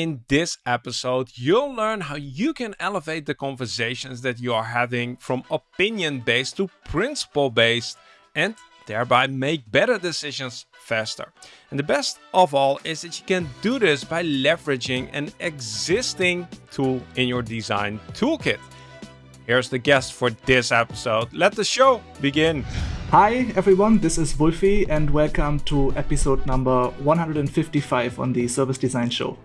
In this episode, you'll learn how you can elevate the conversations that you are having from opinion based to principle based and thereby make better decisions faster. And the best of all is that you can do this by leveraging an existing tool in your design toolkit. Here's the guest for this episode. Let the show begin. Hi everyone, this is Wolfie and welcome to episode number 155 on the Service Design Show.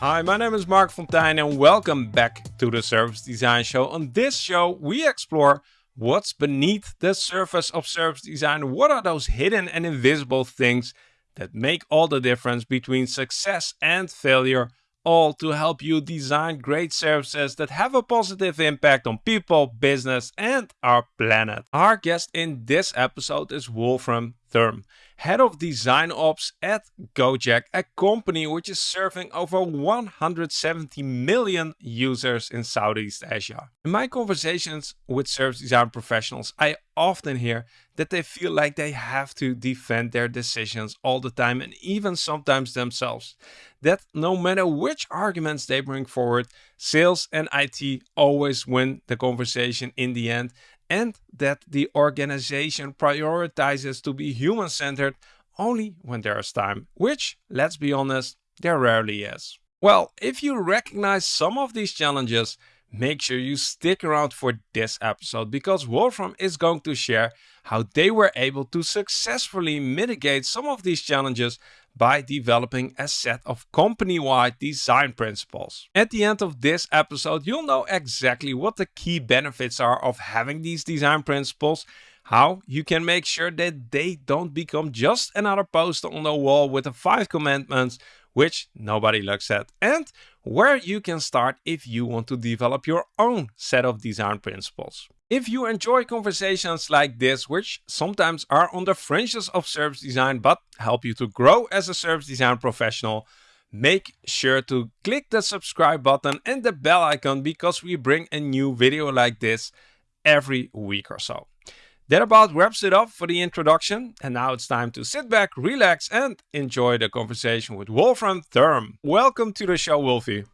Hi, my name is Marc Fonteijn and welcome back to the Service Design Show. On this show, we explore what's beneath the surface of service design. What are those hidden and invisible things that make all the difference between success and failure all to help you design great services that have a positive impact on people, business, and our planet. Our guest in this episode is Wolfram Thurm, head of design ops at Gojek, a company which is serving over 170 million users in Southeast Asia. In my conversations with service design professionals, I often hear that they feel like they have to defend their decisions all the time and even sometimes themselves. That no matter which arguments they bring forward, sales and IT always win the conversation in the end and that the organization prioritizes to be human centered only when there is time, which, let's be honest, there rarely is. Well, if you recognize some of these challenges, make sure you stick around for this episode because Wolfram is going to share how they were able to successfully mitigate some of these challenges by developing a set of company-wide design principles. At the end of this episode, you'll know exactly what the key benefits are of having these design principles, how you can make sure that they don't become just another poster on the wall with the five commandments which nobody looks at, and where you can start if you want to develop your own set of design principles. If you enjoy conversations like this, which sometimes are on the fringes of service design but help you to grow as a service design professional, make sure to click the subscribe button and the bell icon because we bring a new video like this every week or so. That about wraps it up for the introduction. And now it's time to sit back, relax, and enjoy the conversation with Wolfram Thurm. Welcome to the show, Wolfie.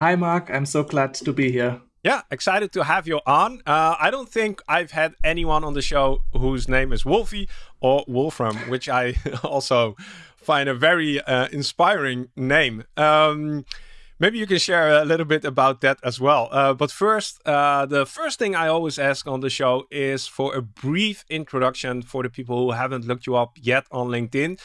Hi, Marc. I'm so glad to be here. Yeah, excited to have you on. Uh, I don't think I've had anyone on the show whose name is Wolfie or Wolfram, which I also find a very uh, inspiring name. Um, maybe you can share a little bit about that as well. Uh, but first, uh, the first thing I always ask on the show is for a brief introduction for the people who haven't looked you up yet on LinkedIn.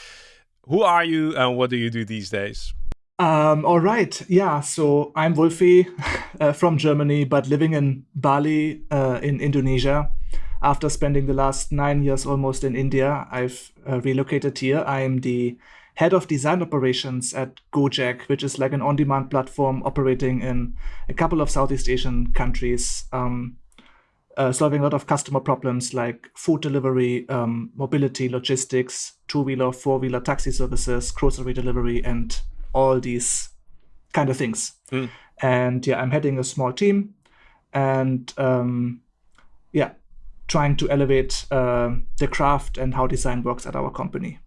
Who are you and what do you do these days? Um, all right. Yeah. So I'm Wolfie uh, from Germany, but living in Bali uh, in Indonesia. After spending the last nine years almost in India, I've uh, relocated here. I am the head of design operations at Gojek, which is like an on demand platform operating in a couple of Southeast Asian countries. Um, uh, solving a lot of customer problems like food delivery, um, mobility, logistics, two wheeler, four wheeler taxi services, grocery delivery, and all these kind of things. Mm. And yeah, I'm heading a small team and um, yeah, trying to elevate uh, the craft and how design works at our company.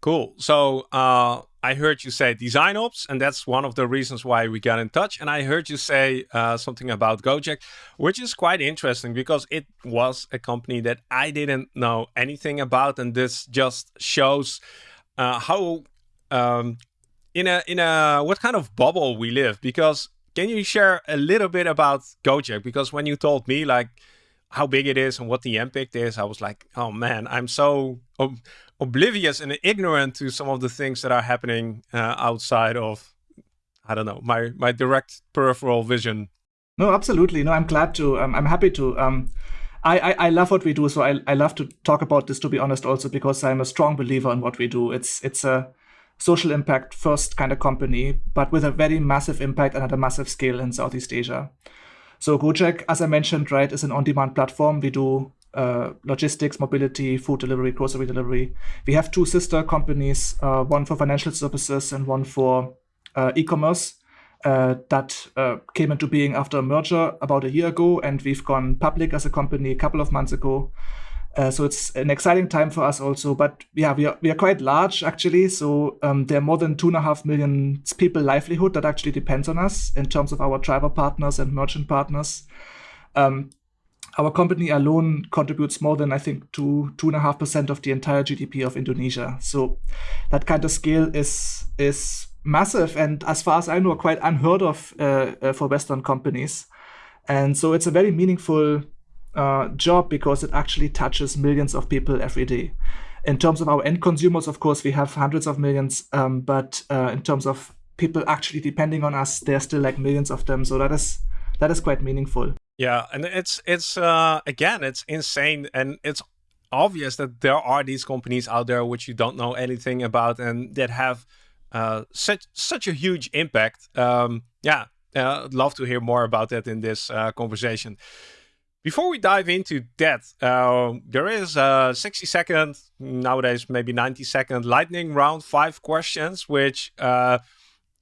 Cool. So uh, I heard you say design ops, and that's one of the reasons why we got in touch. And I heard you say uh, something about Gojek, which is quite interesting because it was a company that I didn't know anything about, and this just shows uh, how um, in a in a what kind of bubble we live? Because can you share a little bit about Gojek? Because when you told me like how big it is and what the impact is I was like oh man I'm so ob oblivious and ignorant to some of the things that are happening uh, outside of I don't know my my direct peripheral vision. No absolutely. No I'm glad to um, I'm happy to um I, I, I love what we do so I, I love to talk about this to be honest also because I'm a strong believer in what we do. It's it's a social impact first kind of company, but with a very massive impact and at a massive scale in Southeast Asia. So Gojek, as I mentioned, right, is an on-demand platform. We do uh, logistics, mobility, food delivery, grocery delivery. We have two sister companies, uh, one for financial services and one for uh, e-commerce. Uh, that uh, came into being after a merger about a year ago, and we've gone public as a company a couple of months ago. Uh, so it's an exciting time for us also. But yeah, we are we are quite large actually. So um, there are more than two and a half million people livelihood that actually depends on us in terms of our driver partners and merchant partners. Um, our company alone contributes more than I think two two and a half percent of the entire GDP of Indonesia. So that kind of scale is is massive and as far as I know quite unheard of uh, uh, for Western companies. And so it's a very meaningful uh, job because it actually touches millions of people every day. In terms of our end consumers, of course, we have hundreds of millions, um, but uh, in terms of people actually depending on us, there's still like millions of them. So that is that is quite meaningful. Yeah, and it's it's uh, again, it's insane, and it's obvious that there are these companies out there which you don't know anything about and that have uh, such such a huge impact. Um, yeah, uh, I'd love to hear more about that in this uh, conversation. Before we dive into that, uh, there is a 60 second, nowadays maybe 90 second lightning round, five questions, which uh,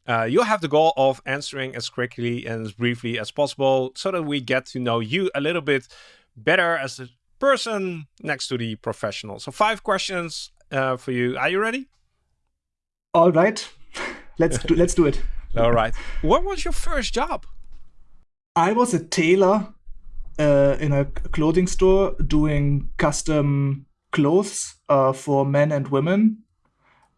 uh, you'll have the goal of answering as quickly and as briefly as possible so that we get to know you a little bit better as a person next to the professional. So five questions uh, for you. Are you ready? All right. let's do, let's do it. All right. What was your first job? I was a tailor uh, in a clothing store doing custom clothes uh, for men and women.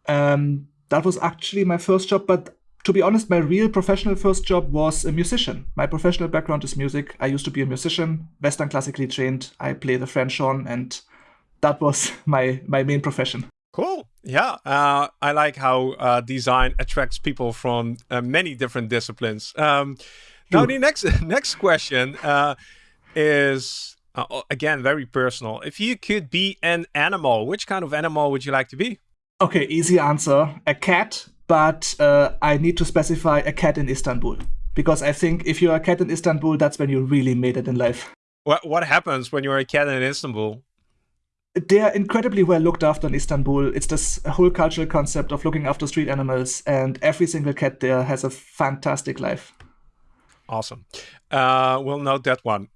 Um, that was actually my first job, but to be honest, my real professional first job was a musician. My professional background is music. I used to be a musician, Western classically trained. I play the French horn, and that was my my main profession. Cool. Yeah, uh, I like how uh, design attracts people from uh, many different disciplines. Um, now, the next next question uh, is uh, again very personal. If you could be an animal, which kind of animal would you like to be? Okay, easy answer: a cat but uh, I need to specify a cat in Istanbul because I think if you're a cat in Istanbul, that's when you really made it in life. What what happens when you're a cat in Istanbul? They're incredibly well looked after in Istanbul. It's this whole cultural concept of looking after street animals, and every single cat there has a fantastic life. Awesome. Uh, we'll note that one.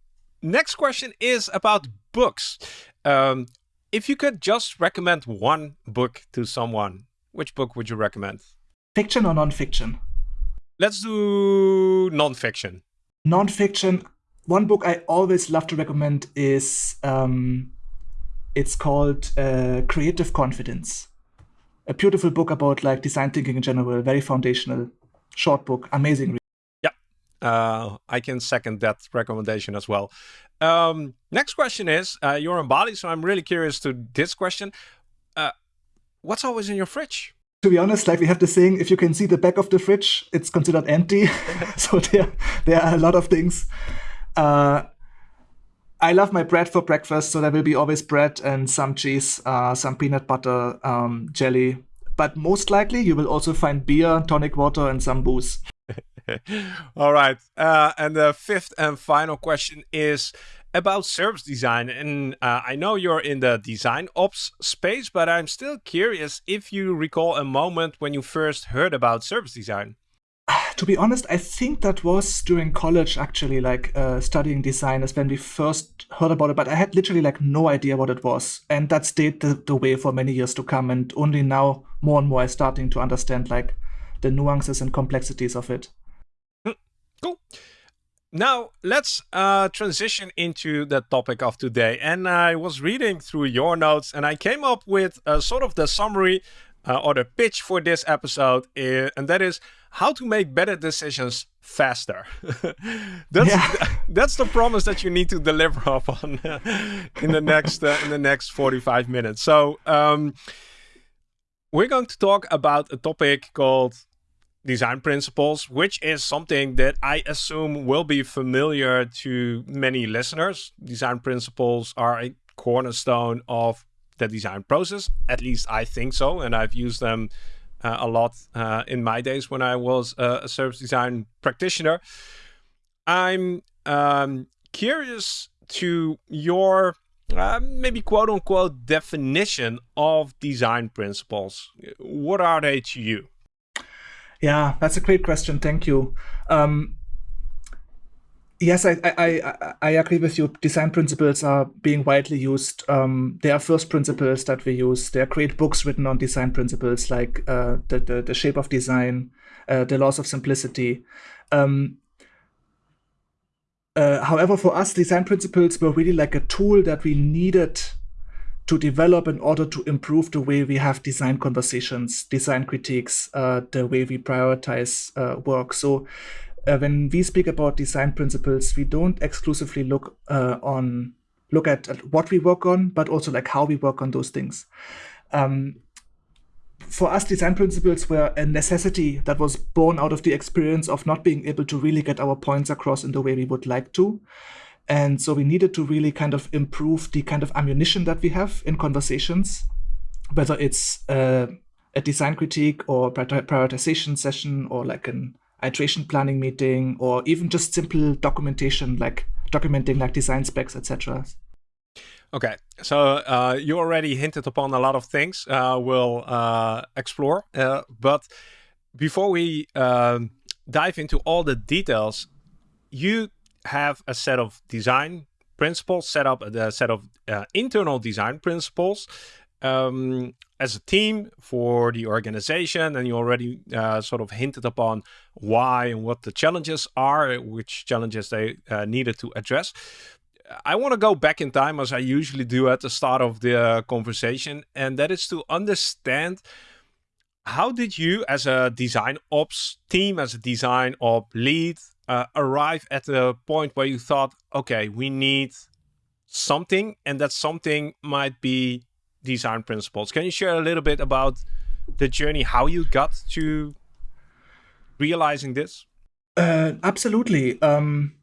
Next question is about books. Um, if you could just recommend one book to someone, which book would you recommend? Fiction or non-fiction? Let's do non-fiction. Non-fiction. One book I always love to recommend is um, it's called uh, Creative Confidence. A beautiful book about like design thinking in general, very foundational, short book, amazing. Uh, I can second that recommendation as well. Um, next question is, uh, you're in Bali, so I'm really curious to this question. Uh, what's always in your fridge? to be honest, like we have the saying, if you can see the back of the fridge, it's considered empty. so there, there are a lot of things. Uh, I love my bread for breakfast, so there will be always bread and some cheese, uh, some peanut butter, um, jelly. But most likely, you will also find beer, tonic water, and some booze. All right. Uh, and the fifth and final question is about service design. And uh, I know you're in the design ops space, but I'm still curious if you recall a moment when you first heard about service design. To be honest, I think that was during college, actually, like uh, studying design is when we first heard about it, but I had literally like no idea what it was. And that stayed the, the way for many years to come. And only now, more and more, I'm starting to understand like the nuances and complexities of it. Cool. Now, let's uh, transition into the topic of today. And I was reading through your notes and I came up with uh, sort of the summary uh, or the pitch for this episode. Uh, and that is how to make better decisions faster. that's yeah. that's the promise that you need to deliver upon in the next uh, in the next 45 minutes. So um, we're going to talk about a topic called design principles, which is something that I assume will be familiar to many listeners. Design principles are a cornerstone of the design process. At least I think so. And I've used them uh, a lot uh, in my days when I was a service design practitioner. I'm um, curious to your uh, maybe quote unquote definition of design principles. What are they to you? Yeah, that's a great question. Thank you. Um, Yes, I, I, I, agree with you. Design principles are being widely used. Um, there are first principles that we use. There are great books written on design principles, like uh, the, the, the shape of design, uh, the laws of simplicity. Um, uh, however, for us, design principles were really like a tool that we needed to develop in order to improve the way we have design conversations, design critiques, uh, the way we prioritize uh, work. So uh, when we speak about design principles, we don't exclusively look uh, on look at, at, what we work on, but also like how we work on those things. Um, for us, design principles were a necessity that was born out of the experience of not being able to really get our points across in the way we would like to. And so we needed to really kind of improve the kind of ammunition that we have in conversations, whether it's uh, a design critique or prioritization session or like an iteration planning meeting or even just simple documentation like documenting like design specs, etc. Okay, so uh, you already hinted upon a lot of things uh, we'll uh, explore, uh, but before we um, dive into all the details, you have a set of design principles, set up a set of uh, internal design principles um, as a team for the organization. And you already uh, sort of hinted upon why and what the challenges are, which challenges they uh, needed to address. I want to go back in time as I usually do at the start of the conversation, and that is to understand how did you as a design ops team, as a design op lead, uh, arrive at the point where you thought, okay, we need something, and that something might be design principles. Can you share a little bit about the journey, how you got to realizing this? Uh, absolutely. Um,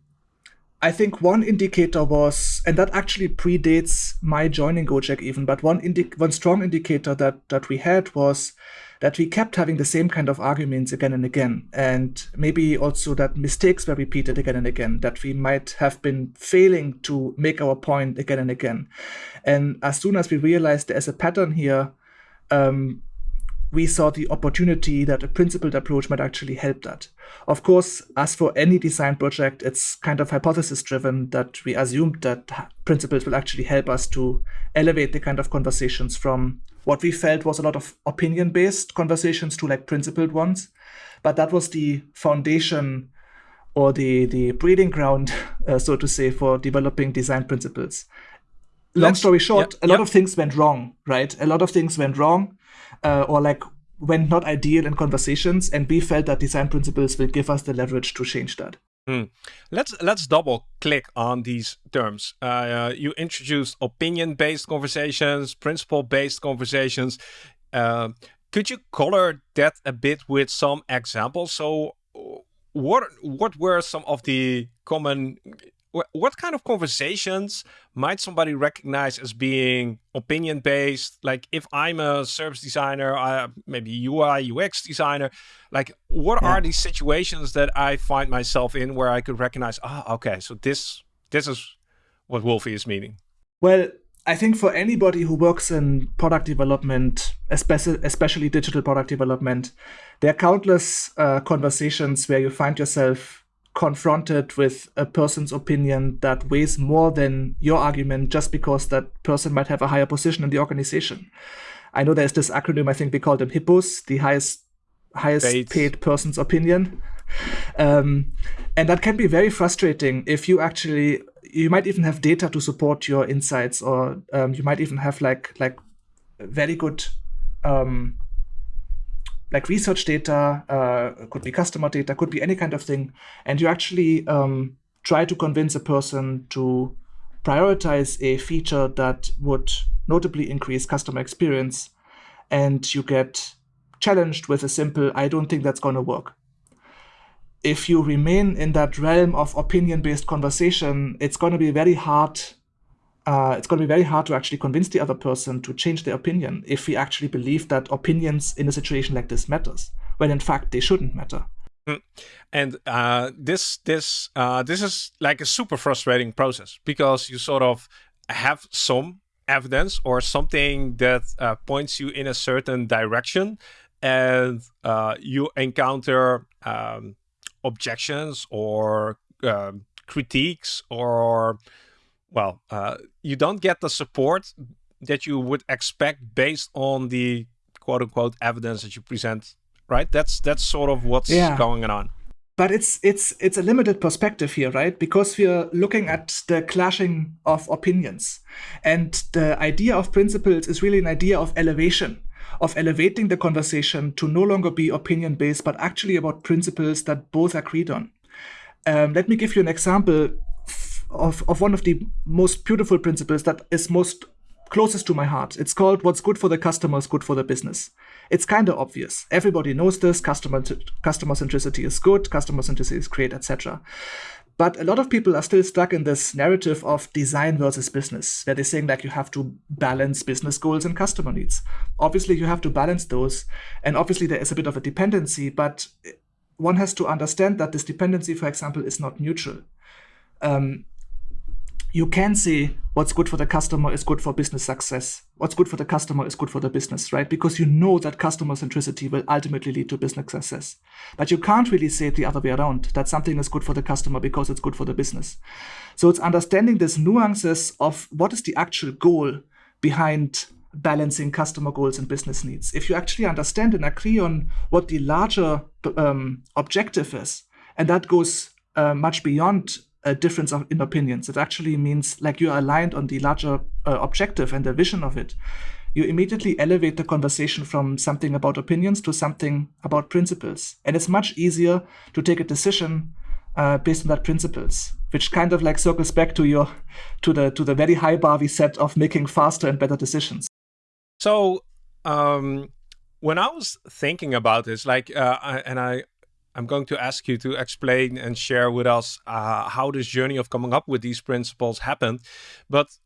I think one indicator was, and that actually predates my joining Gojek even, but one one strong indicator that that we had was that we kept having the same kind of arguments again and again. And maybe also that mistakes were repeated again and again, that we might have been failing to make our point again and again. And as soon as we realized there's a pattern here, um, we saw the opportunity that a principled approach might actually help that. Of course, as for any design project, it's kind of hypothesis driven that we assumed that principles will actually help us to elevate the kind of conversations from what we felt was a lot of opinion based conversations to like principled ones. But that was the foundation or the, the breeding ground, uh, so to say, for developing design principles. Long story short, a lot of things went wrong, right? A lot of things went wrong uh, or like went not ideal in conversations, and we felt that design principles will give us the leverage to change that. Hmm. Let's let's double click on these terms. Uh, you introduced opinion-based conversations, principle-based conversations. Uh, could you color that a bit with some examples? So, what what were some of the common what kind of conversations might somebody recognize as being opinion based like if i'm a service designer uh, maybe ui ux designer like what yeah. are these situations that i find myself in where i could recognize ah oh, okay so this this is what wolfie is meaning well i think for anybody who works in product development especially especially digital product development there are countless uh, conversations where you find yourself confronted with a person's opinion that weighs more than your argument just because that person might have a higher position in the organization. I know there's this acronym, I think we call them HIPPOs, the highest highest paid person's opinion. Um, and that can be very frustrating if you actually you might even have data to support your insights or um, you might even have like like very good um, like research data, uh, could be customer data, could be any kind of thing, and you actually um, try to convince a person to prioritize a feature that would notably increase customer experience, and you get challenged with a simple, I don't think that's going to work. If you remain in that realm of opinion based conversation, it's going to be very hard uh, it's going to be very hard to actually convince the other person to change their opinion if we actually believe that opinions in a situation like this matters, when in fact they shouldn't matter. Mm. And uh, this this uh, this is like a super frustrating process because you sort of have some evidence or something that uh, points you in a certain direction, and uh, you encounter um, objections or um, critiques or well, uh, you don't get the support that you would expect based on the quote unquote evidence that you present, right? That's that's sort of what's yeah. going on. But it's it's it's a limited perspective here, right? Because we're looking at the clashing of opinions, and the idea of principles is really an idea of elevation, of elevating the conversation to no longer be opinion based, but actually about principles that both agreed on. Um, let me give you an example of, of one of the most beautiful principles that is most closest to my heart. It's called What's Good for the Customer is Good for the Business. It's kind of obvious. Everybody knows this. Customer, customer centricity is good, customer centricity is great, etc. But a lot of people are still stuck in this narrative of design versus business, where they're saying like you have to balance business goals and customer needs. Obviously, you have to balance those. And obviously, there is a bit of a dependency, but one has to understand that this dependency, for example, is not neutral. Um, you can say what's good for the customer is good for business success. What's good for the customer is good for the business, right? Because you know that customer centricity will ultimately lead to business success. But you can't really say it the other way around, that something is good for the customer because it's good for the business. So it's understanding these nuances of what is the actual goal behind balancing customer goals and business needs. If you actually understand and agree on what the larger um, objective is, and that goes uh, much beyond a difference of, in opinions. It actually means like you're aligned on the larger uh, objective and the vision of it. You immediately elevate the conversation from something about opinions to something about principles. And it's much easier to take a decision uh, based on that principles, which kind of like circles back to your to the to the very high bar we set of making faster and better decisions. So um, when I was thinking about this, like, uh, I, and I I'm going to ask you to explain and share with us uh, how this journey of coming up with these principles happened. But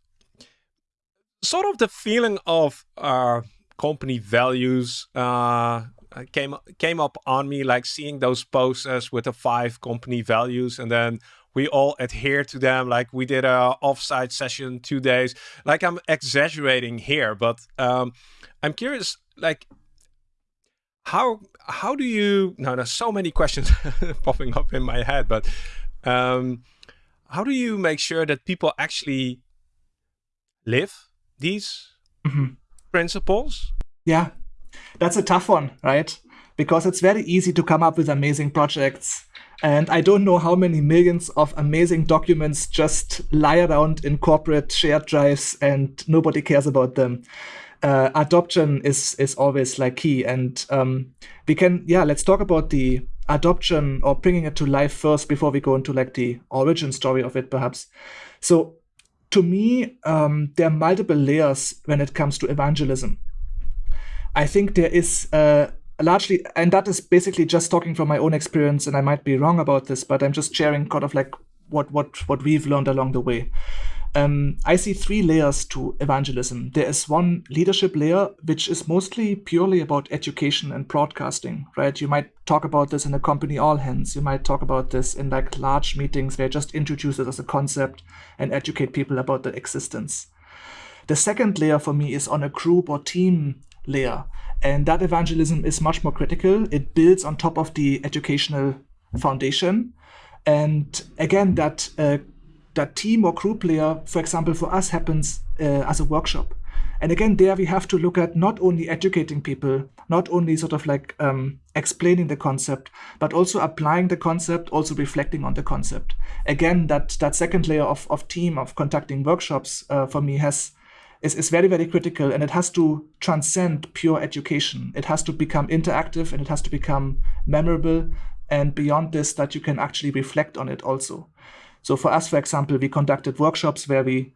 sort of the feeling of uh, company values uh, came came up on me, like seeing those posters with the five company values, and then we all adhere to them. Like we did a offsite session two days. Like I'm exaggerating here, but um, I'm curious, like how how do you now there's so many questions popping up in my head but um, how do you make sure that people actually live these mm -hmm. principles? Yeah. That's a tough one right? Because it's very easy to come up with amazing projects and i don't know how many millions of amazing documents just lie around in corporate shared drives and nobody cares about them uh, adoption is is always like key. And um, we can yeah let's talk about the adoption or bringing it to life first before we go into like the origin story of it perhaps. So to me um, there are multiple layers when it comes to evangelism. I think there is uh, largely and that is basically just talking from my own experience and i might be wrong about this but i'm just sharing kind of like what what what we've learned along the way um, I see three layers to evangelism. There is one leadership layer, which is mostly purely about education and broadcasting, right? You might talk about this in a company all hands. You might talk about this in like large meetings where you just introduce it as a concept and educate people about the existence. The second layer for me is on a group or team layer. And that evangelism is much more critical. It builds on top of the educational foundation. And again, that uh, that team or group layer, for example, for us happens uh, as a workshop. And again, there we have to look at not only educating people, not only sort of like um, explaining the concept, but also applying the concept, also reflecting on the concept. Again, that that second layer of, of team of conducting workshops uh, for me has is, is very, very critical and it has to transcend pure education. It has to become interactive and it has to become memorable and beyond this that you can actually reflect on it also. So for us, for example, we conducted workshops where we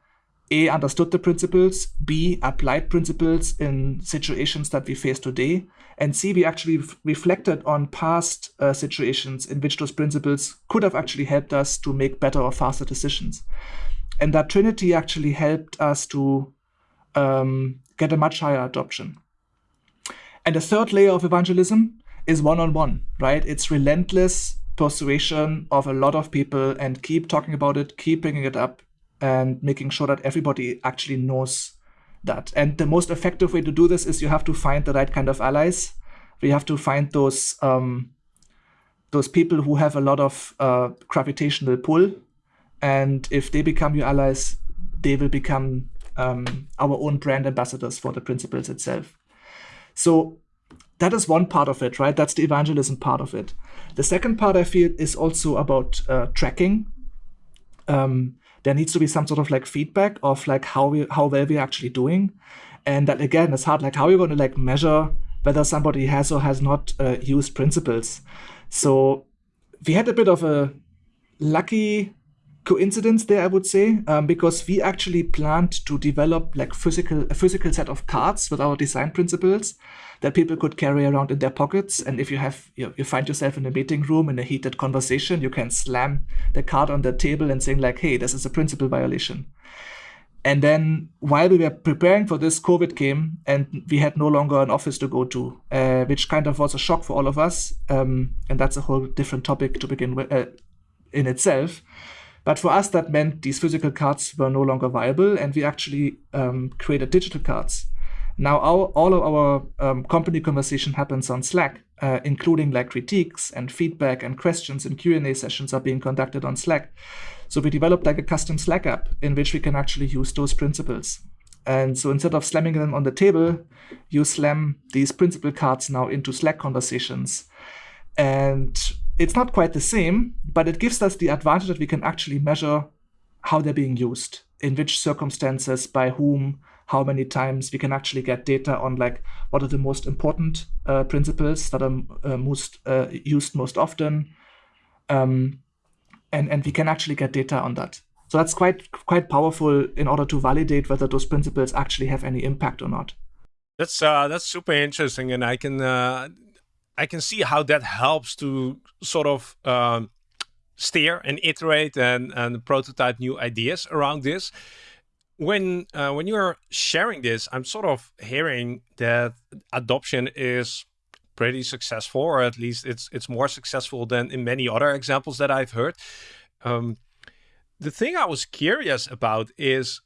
A, understood the principles, B, applied principles in situations that we face today, and C, we actually reflected on past uh, situations in which those principles could have actually helped us to make better or faster decisions. And that trinity actually helped us to um, get a much higher adoption. And the third layer of evangelism is one-on-one, -on -one, right? It's relentless persuasion of a lot of people and keep talking about it, keep bringing it up, and making sure that everybody actually knows that. And the most effective way to do this is you have to find the right kind of allies. We have to find those um, those people who have a lot of uh, gravitational pull And if they become your allies, they will become um, our own brand ambassadors for the principles itself. So that is one part of it, right? That's the evangelism part of it. The second part I feel is also about uh, tracking. Um, there needs to be some sort of like feedback of like how we how well we're actually doing, and that again is hard. Like how are you going to like measure whether somebody has or has not uh, used principles? So we had a bit of a lucky coincidence there, I would say, um, because we actually planned to develop like physical a physical set of cards with our design principles that people could carry around in their pockets. And if you have you, you find yourself in a meeting room in a heated conversation, you can slam the card on the table and saying like, "Hey, this is a principle violation." And then while we were preparing for this, COVID came and we had no longer an office to go to, uh, which kind of was a shock for all of us. Um, and that's a whole different topic to begin with uh, in itself. But for us, that meant these physical cards were no longer viable, and we actually um, created digital cards. Now, all of our um, company conversation happens on Slack, uh, including like critiques and feedback and questions and Q&A sessions are being conducted on Slack. So we developed like a custom Slack app in which we can actually use those principles. And so instead of slamming them on the table, you slam these principle cards now into Slack conversations. And it's not quite the same, but it gives us the advantage that we can actually measure how they're being used, in which circumstances, by whom, how many times we can actually get data on like what are the most important uh, principles that are uh, most uh, used most often um, and and we can actually get data on that. So that's quite quite powerful in order to validate whether those principles actually have any impact or not. That's uh, that's super interesting and i can uh, i can see how that helps to sort of um, steer and iterate and and prototype new ideas around this when uh, when you're sharing this, I'm sort of hearing that adoption is pretty successful, or at least it's it's more successful than in many other examples that I've heard. Um, the thing I was curious about is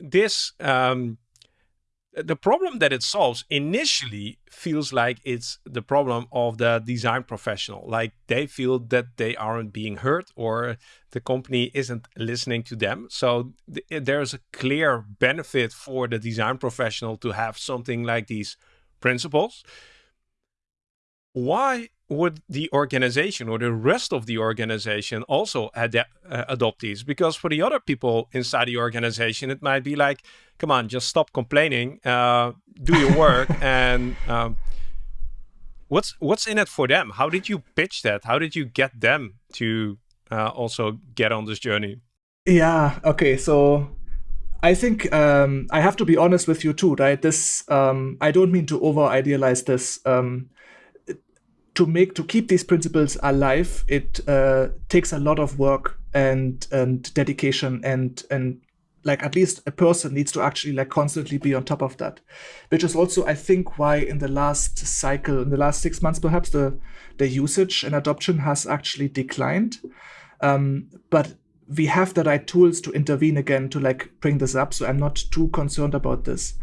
this um, the problem that it solves initially feels like it's the problem of the design professional. Like they feel that they aren't being heard or the company isn't listening to them. So th there's a clear benefit for the design professional to have something like these principles. Why would the organization or the rest of the organization also uh, adopt these? Because for the other people inside the organization, it might be like, come on, just stop complaining, uh, do your work, and um, what's what's in it for them? How did you pitch that? How did you get them to uh, also get on this journey? Yeah. Okay. So I think um, I have to be honest with you too, right? This um, I don't mean to over idealize this. Um, to make to keep these principles alive, it uh, takes a lot of work and and dedication and and like at least a person needs to actually like constantly be on top of that which is also i think why in the last cycle in the last six months perhaps the the usage and adoption has actually declined um, but we have the right tools to intervene again to like bring this up so i'm not too concerned about this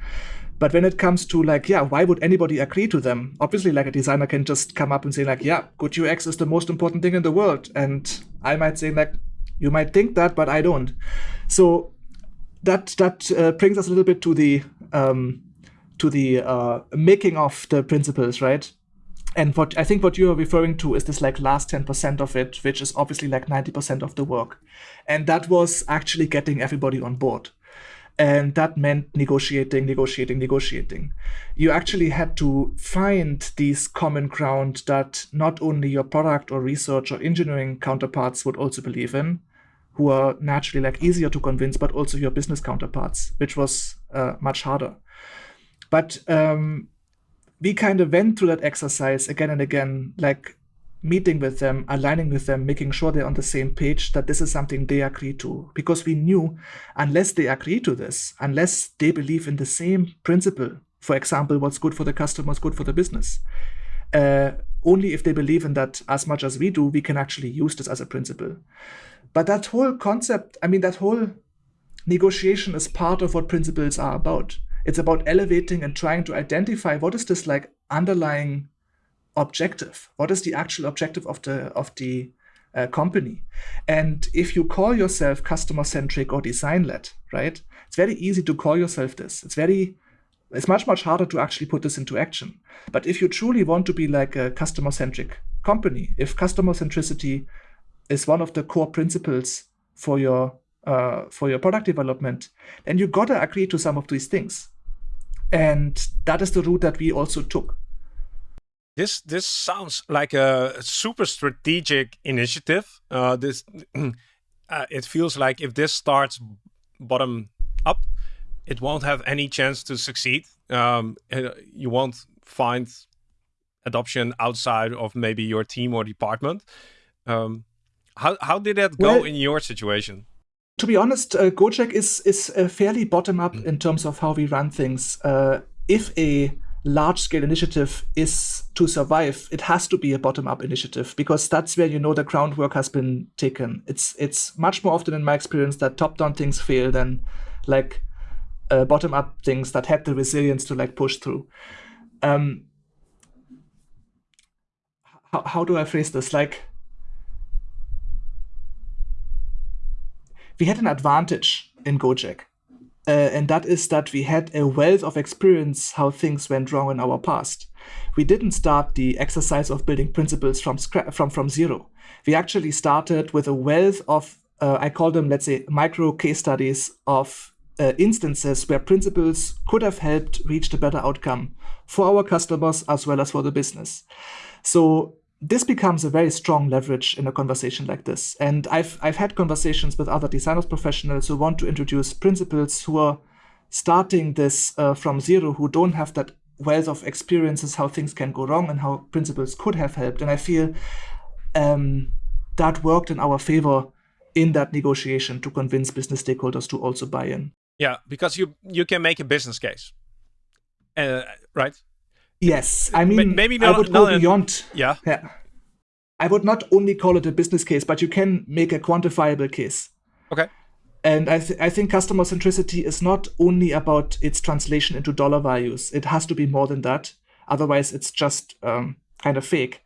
but when it comes to like, yeah, why would anybody agree to them? Obviously, like a designer can just come up and say like, yeah, good UX is the most important thing in the world. And I might say like, you might think that, but I don't. So that that uh, brings us a little bit to the um, to the uh, making of the principles, right? And what I think what you are referring to is this like last 10% of it, which is obviously like 90% of the work. And that was actually getting everybody on board. And that meant negotiating, negotiating, negotiating. You actually had to find these common ground that not only your product or research or engineering counterparts would also believe in, who are naturally like easier to convince, but also your business counterparts, which was uh, much harder. But um, we kind of went through that exercise again and again, like meeting with them, aligning with them, making sure they're on the same page, that this is something they agree to. Because we knew unless they agree to this, unless they believe in the same principle, for example, what's good for the customer is good for the business, uh, only if they believe in that as much as we do, we can actually use this as a principle. But that whole concept, I mean, that whole negotiation is part of what principles are about. It's about elevating and trying to identify what is this like underlying objective? What is the actual objective of the of the uh, company. And if you call yourself customer centric or design led, right? It's very easy to call yourself this. It's very it's much much harder to actually put this into action. But if you truly want to be like a customer centric company, if customer centricity is one of the core principles for your uh, for your product development, then you gotta agree to some of these things. And that is the route that we also took. This this sounds like a super strategic initiative. Uh, this uh, it feels like if this starts bottom up, it won't have any chance to succeed. Um, uh, you won't find adoption outside of maybe your team or department. Um, how how did that go well, in your situation? To be honest, uh, Gojek is is uh, fairly bottom up mm. in terms of how we run things. Uh, if a large scale initiative is to survive, it has to be a bottom up initiative because that's where you know the groundwork has been taken. It's it's much more often in my experience that top down things fail than like uh, bottom up things that had the resilience to like push through. Um, how, how do I phrase this? Like, we had an advantage in Gojek uh, and that is that we had a wealth of experience how things went wrong in our past. We didn't start the exercise of building principles from from from zero. We actually started with a wealth of uh, I call them let's say micro case studies of uh, instances where principles could have helped reach a better outcome for our customers as well as for the business. So this becomes a very strong leverage in a conversation like this. And I've I've had conversations with other designers professionals who want to introduce principles who are starting this uh, from zero, who don't have that wealth of experiences how things can go wrong and how principles could have helped. And I feel um, that worked in our favor in that negotiation to convince business stakeholders to also buy in. Yeah, because you you can make a business case, uh, right? Yes, I mean, maybe not, I would go beyond. Yeah. yeah. I would not only call it a business case, but you can make a quantifiable case. Okay. And I, th- I think customer centricity is not only about its translation into dollar values. It has to be more than that. Otherwise, it's just um, kind of fake.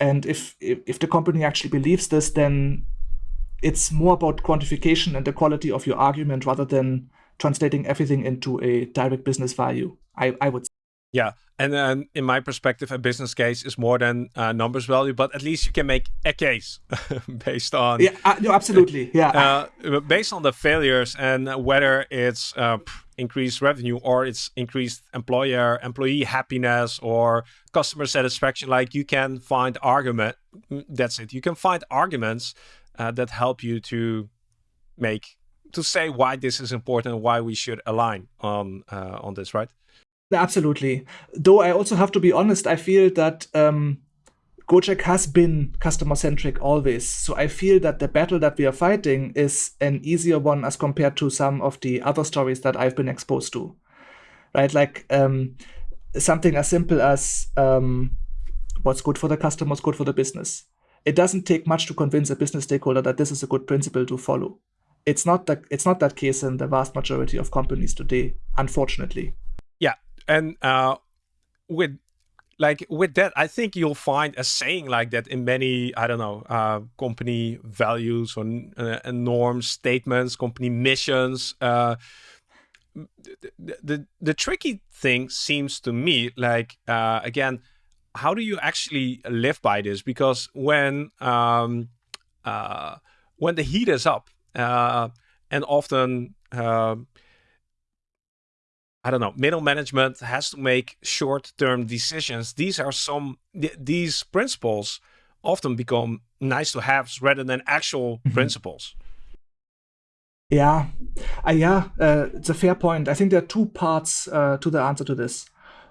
And if, if if the company actually believes this, then it's more about quantification and the quality of your argument rather than translating everything into a direct business value. I, I would say. Yeah, and then in my perspective, a business case is more than uh, numbers value, but at least you can make a case based on. Yeah, uh, no, absolutely. Yeah. Uh, based on the failures and whether it's uh, increased revenue or it's increased employer employee happiness or customer satisfaction, like you can find argument. Mm, that's it. You can find arguments uh, that help you to make to say why this is important, why we should align on uh, on this, right? Absolutely. Though I also have to be honest, I feel that um, Gojek has been customer centric always. So I feel that the battle that we are fighting is an easier one as compared to some of the other stories that I've been exposed to. Right? Like um, something as simple as um, what's good for the customer is good for the business. It doesn't take much to convince a business stakeholder that this is a good principle to follow. It's not that it's not that case in the vast majority of companies today, unfortunately. And uh, with like with that, I think you'll find a saying like that in many I don't know uh, company values or uh, norms, statements, company missions. Uh, the, the the tricky thing seems to me like uh, again, how do you actually live by this? Because when um, uh, when the heat is up, uh, and often I don't know, middle management has to make short-term decisions. These are some th these principles often become nice to have rather than actual mm -hmm. principles. Yeah, uh, yeah, uh, it's a fair point. I think there are two parts uh, to the answer to this.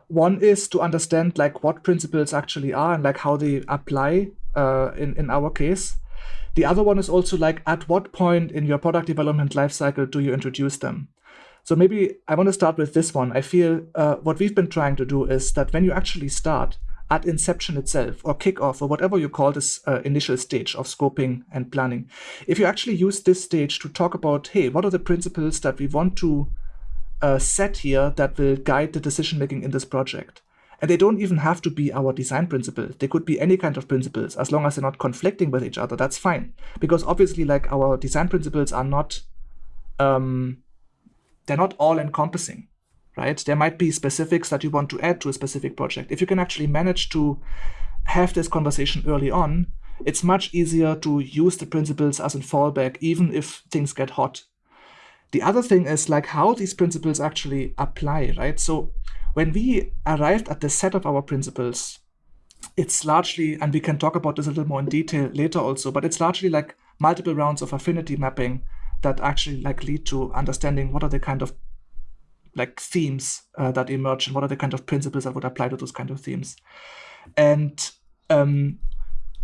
One is to understand like what principles actually are and like how they apply uh, in in our case. The other one is also like at what point in your product development lifecycle do you introduce them? So maybe I want to start with this one. I feel uh, what we've been trying to do is that when you actually start at inception itself or kickoff or whatever you call this uh, initial stage of scoping and planning, if you actually use this stage to talk about, hey, what are the principles that we want to uh, set here that will guide the decision making in this project? And they don't even have to be our design principles. They could be any kind of principles as long as they're not conflicting with each other. That's fine. Because obviously, like our design principles are not, um, they're not all encompassing, right? There might be specifics that you want to add to a specific project. If you can actually manage to have this conversation early on, it's much easier to use the principles as a fallback, even if things get hot. The other thing is like how these principles actually apply, right? So when we arrived at the set of our principles, it's largely, and we can talk about this a little more in detail later also, but it's largely like multiple rounds of affinity mapping that actually like lead to understanding what are the kind of like themes uh, that emerge and what are the kind of principles that would apply to those kind of themes. And um,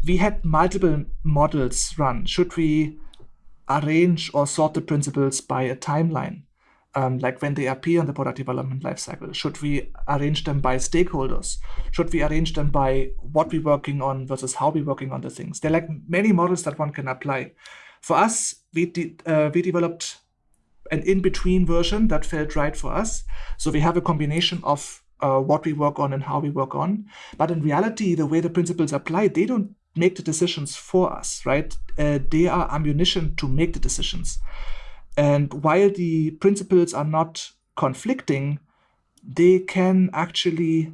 we had multiple models run. Should we arrange or sort the principles by a timeline, um, like when they appear in the product development lifecycle? Should we arrange them by stakeholders? Should we arrange them by what we're working on versus how we're working on the things? There are like many models that one can apply. For us, we, uh, we developed an in-between version that felt right for us. So we have a combination of uh, what we work on and how we work on. But in reality, the way the principles apply, they don't make the decisions for us, right? Uh, they are ammunition to make the decisions. And while the principles are not conflicting, they can actually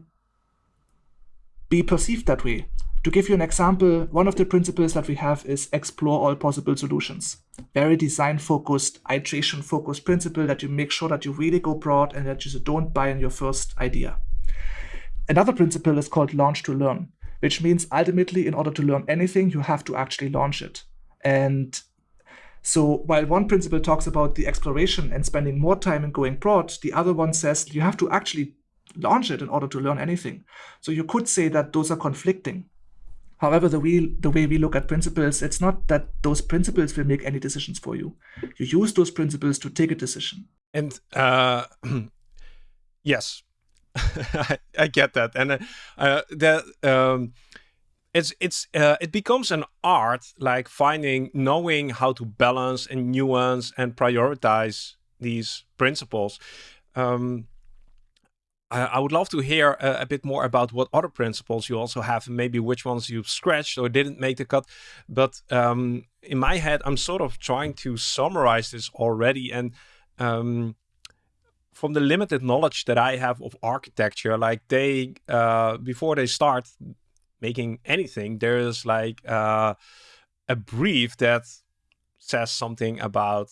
be perceived that way. To give you an example, one of the principles that we have is explore all possible solutions. Very design focused, iteration focused principle that you make sure that you really go broad and that you don't buy in your first idea. Another principle is called launch to learn which means ultimately, in order to learn anything, you have to actually launch it. And so while one principle talks about the exploration and spending more time in going broad, the other one says you have to actually launch it in order to learn anything. So you could say that those are conflicting. However, the way, the way we look at principles, it's not that those principles will make any decisions for you. You use those principles to take a decision. And uh, yes, I, I, get that, and uh, uh, um, it's it's uh, it becomes an art, like finding, knowing how to balance and nuance and prioritize these principles. Um, I, would love to hear a, bit more about what other principles you also have, maybe which ones you've scratched or didn't make the cut. But um, in my head, I'm sort of trying to summarize this already, and um, from the limited knowledge that I have of architecture, like they uh, before they start making anything, there's like uh, a brief that says something about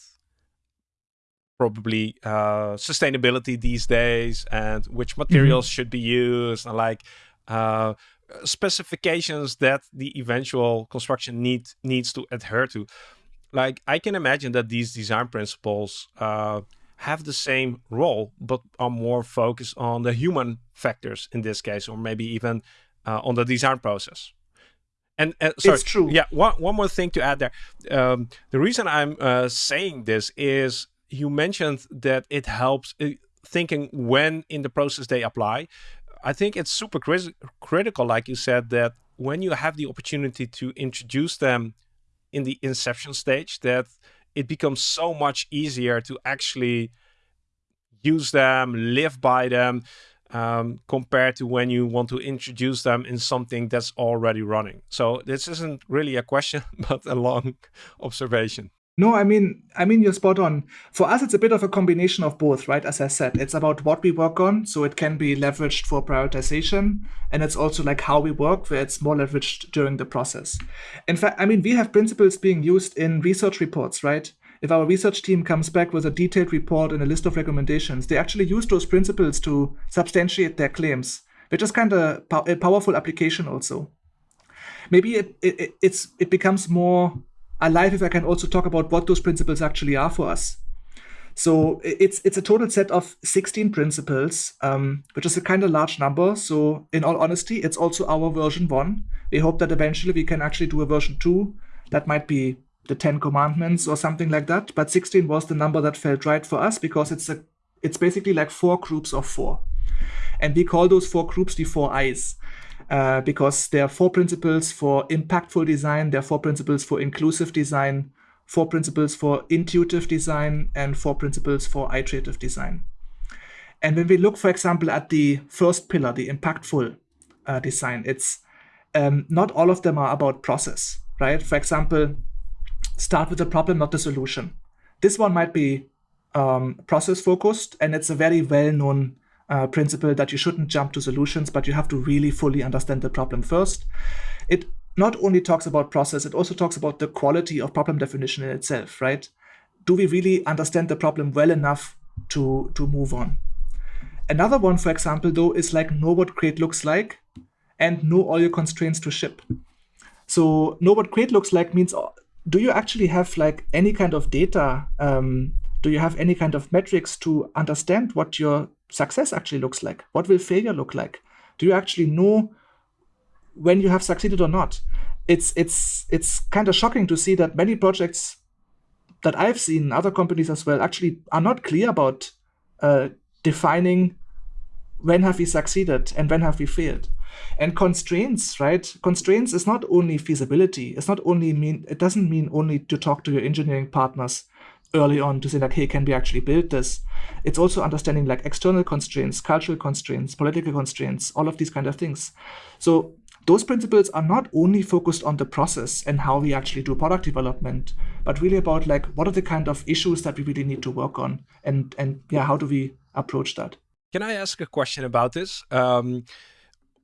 probably uh, sustainability these days and which mm-hmm. materials mm -hmm. should be used and like uh, specifications that the eventual construction need needs to adhere to. Like I can imagine that these design principles uh, have the same role, but are more focused on the human factors in this case, or maybe even uh, on the design process. And uh, sorry, it's true. Yeah, one, one more thing to add there. Um, the reason I'm uh, saying this is you mentioned that it helps uh, thinking when in the process they apply. I think it's super critical, like you said, that when you have the opportunity to introduce them in the inception stage, that it becomes so much easier to actually use them, live by them, um, compared to when you want to introduce them in something that's already running. So this isn't really a question, but a long observation. No, I mean, I mean, you're spot on. For us, it's a bit of a combination of both, right? As I said, it's about what we work on, so it can be leveraged for prioritization, and it's also like how we work, where it's more leveraged during the process. In fact, I mean, we have principles being used in research reports, right? If our research team comes back with a detailed report and a list of recommendations, they actually use those principles to substantiate their claims, which is kind of a powerful application also. Maybe it, it, it's, it becomes more alive if I can also talk about what those principles actually are for us. So it's it's a total set of 16 principles, um, which is a kind of large number. So in all honesty, it's also our version one. We hope that eventually we can actually do a version two. That might be the Ten Commandments or something like that. But 16 was the number that felt right for us because it's a it's basically like four groups of four. And we call those four groups the four I's uh, because there are four principles for impactful design, there are four principles for inclusive design, four principles for intuitive design, and four principles for iterative design. And when we look, for example, at the first pillar, the impactful uh, design, it's um, not all of them are about process, right? For example, start with the problem, not the solution. This one might be um, process focused, and it's a very well known uh, principle that you shouldn't jump to solutions, but you have to really fully understand the problem first. It not only talks about process, it also talks about the quality of problem definition in itself, right? Do we really understand the problem well enough to, to move on? Another one, for example, though, is like know what crate looks like and know all your constraints to ship. So know what crate looks like means, uh, do you actually have like any kind of data? Um, do you have any kind of metrics to understand what your success actually looks like? What will failure look like? Do you actually know when you have succeeded or not? It's it's it's kind of shocking to see that many projects that I've seen, other companies as well, actually are not clear about uh, defining when have we succeeded and when have we failed. And constraints, right? Constraints is not only feasibility. It's not only mean. It doesn't mean only to talk to your engineering partners early on to say like, hey, can we actually build this? It's also understanding like external constraints, cultural constraints, political constraints, all of these kind of things. So those principles are not only focused on the process and how we actually do product development, but really about like what are the kind of issues that we really need to work on, and and yeah, how do we approach that? Can I ask a question about this? Um,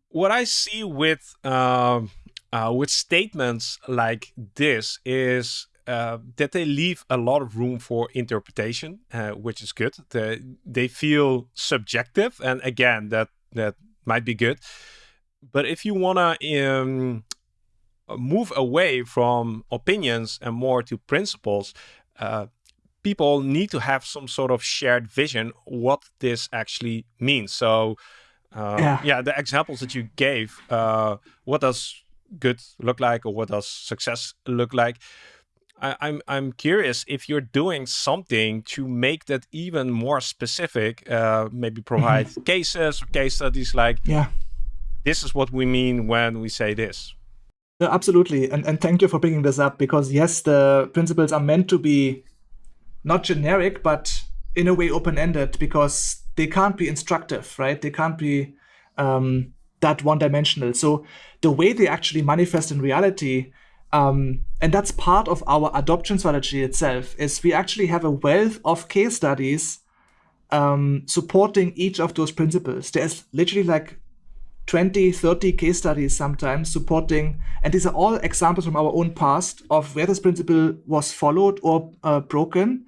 what I see with uh, uh, with statements like this is uh, that they leave a lot of room for interpretation, uh, which is good. They, they feel subjective, and again, that that might be good. But if you wanna um, move away from opinions and more to principles, uh, people need to have some sort of shared vision what this actually means. So, uh, yeah. yeah. the examples that you gave, uh, what does good look like, or what does success look like? I, I'm I'm curious if you're doing something to make that even more specific. Uh, maybe provide mm -hmm. cases or case studies like, yeah, this is what we mean when we say this. Yeah, absolutely, and and thank you for bringing this up because yes, the principles are meant to be not generic, but in a way open-ended because they can't be instructive, right? They can't be um, that one-dimensional. So the way they actually manifest in reality um, and that's part of our adoption strategy itself, is we actually have a wealth of case studies um, supporting each of those principles. There's literally like 20, 30 case studies sometimes supporting, and these are all examples from our own past of where this principle was followed or uh, broken,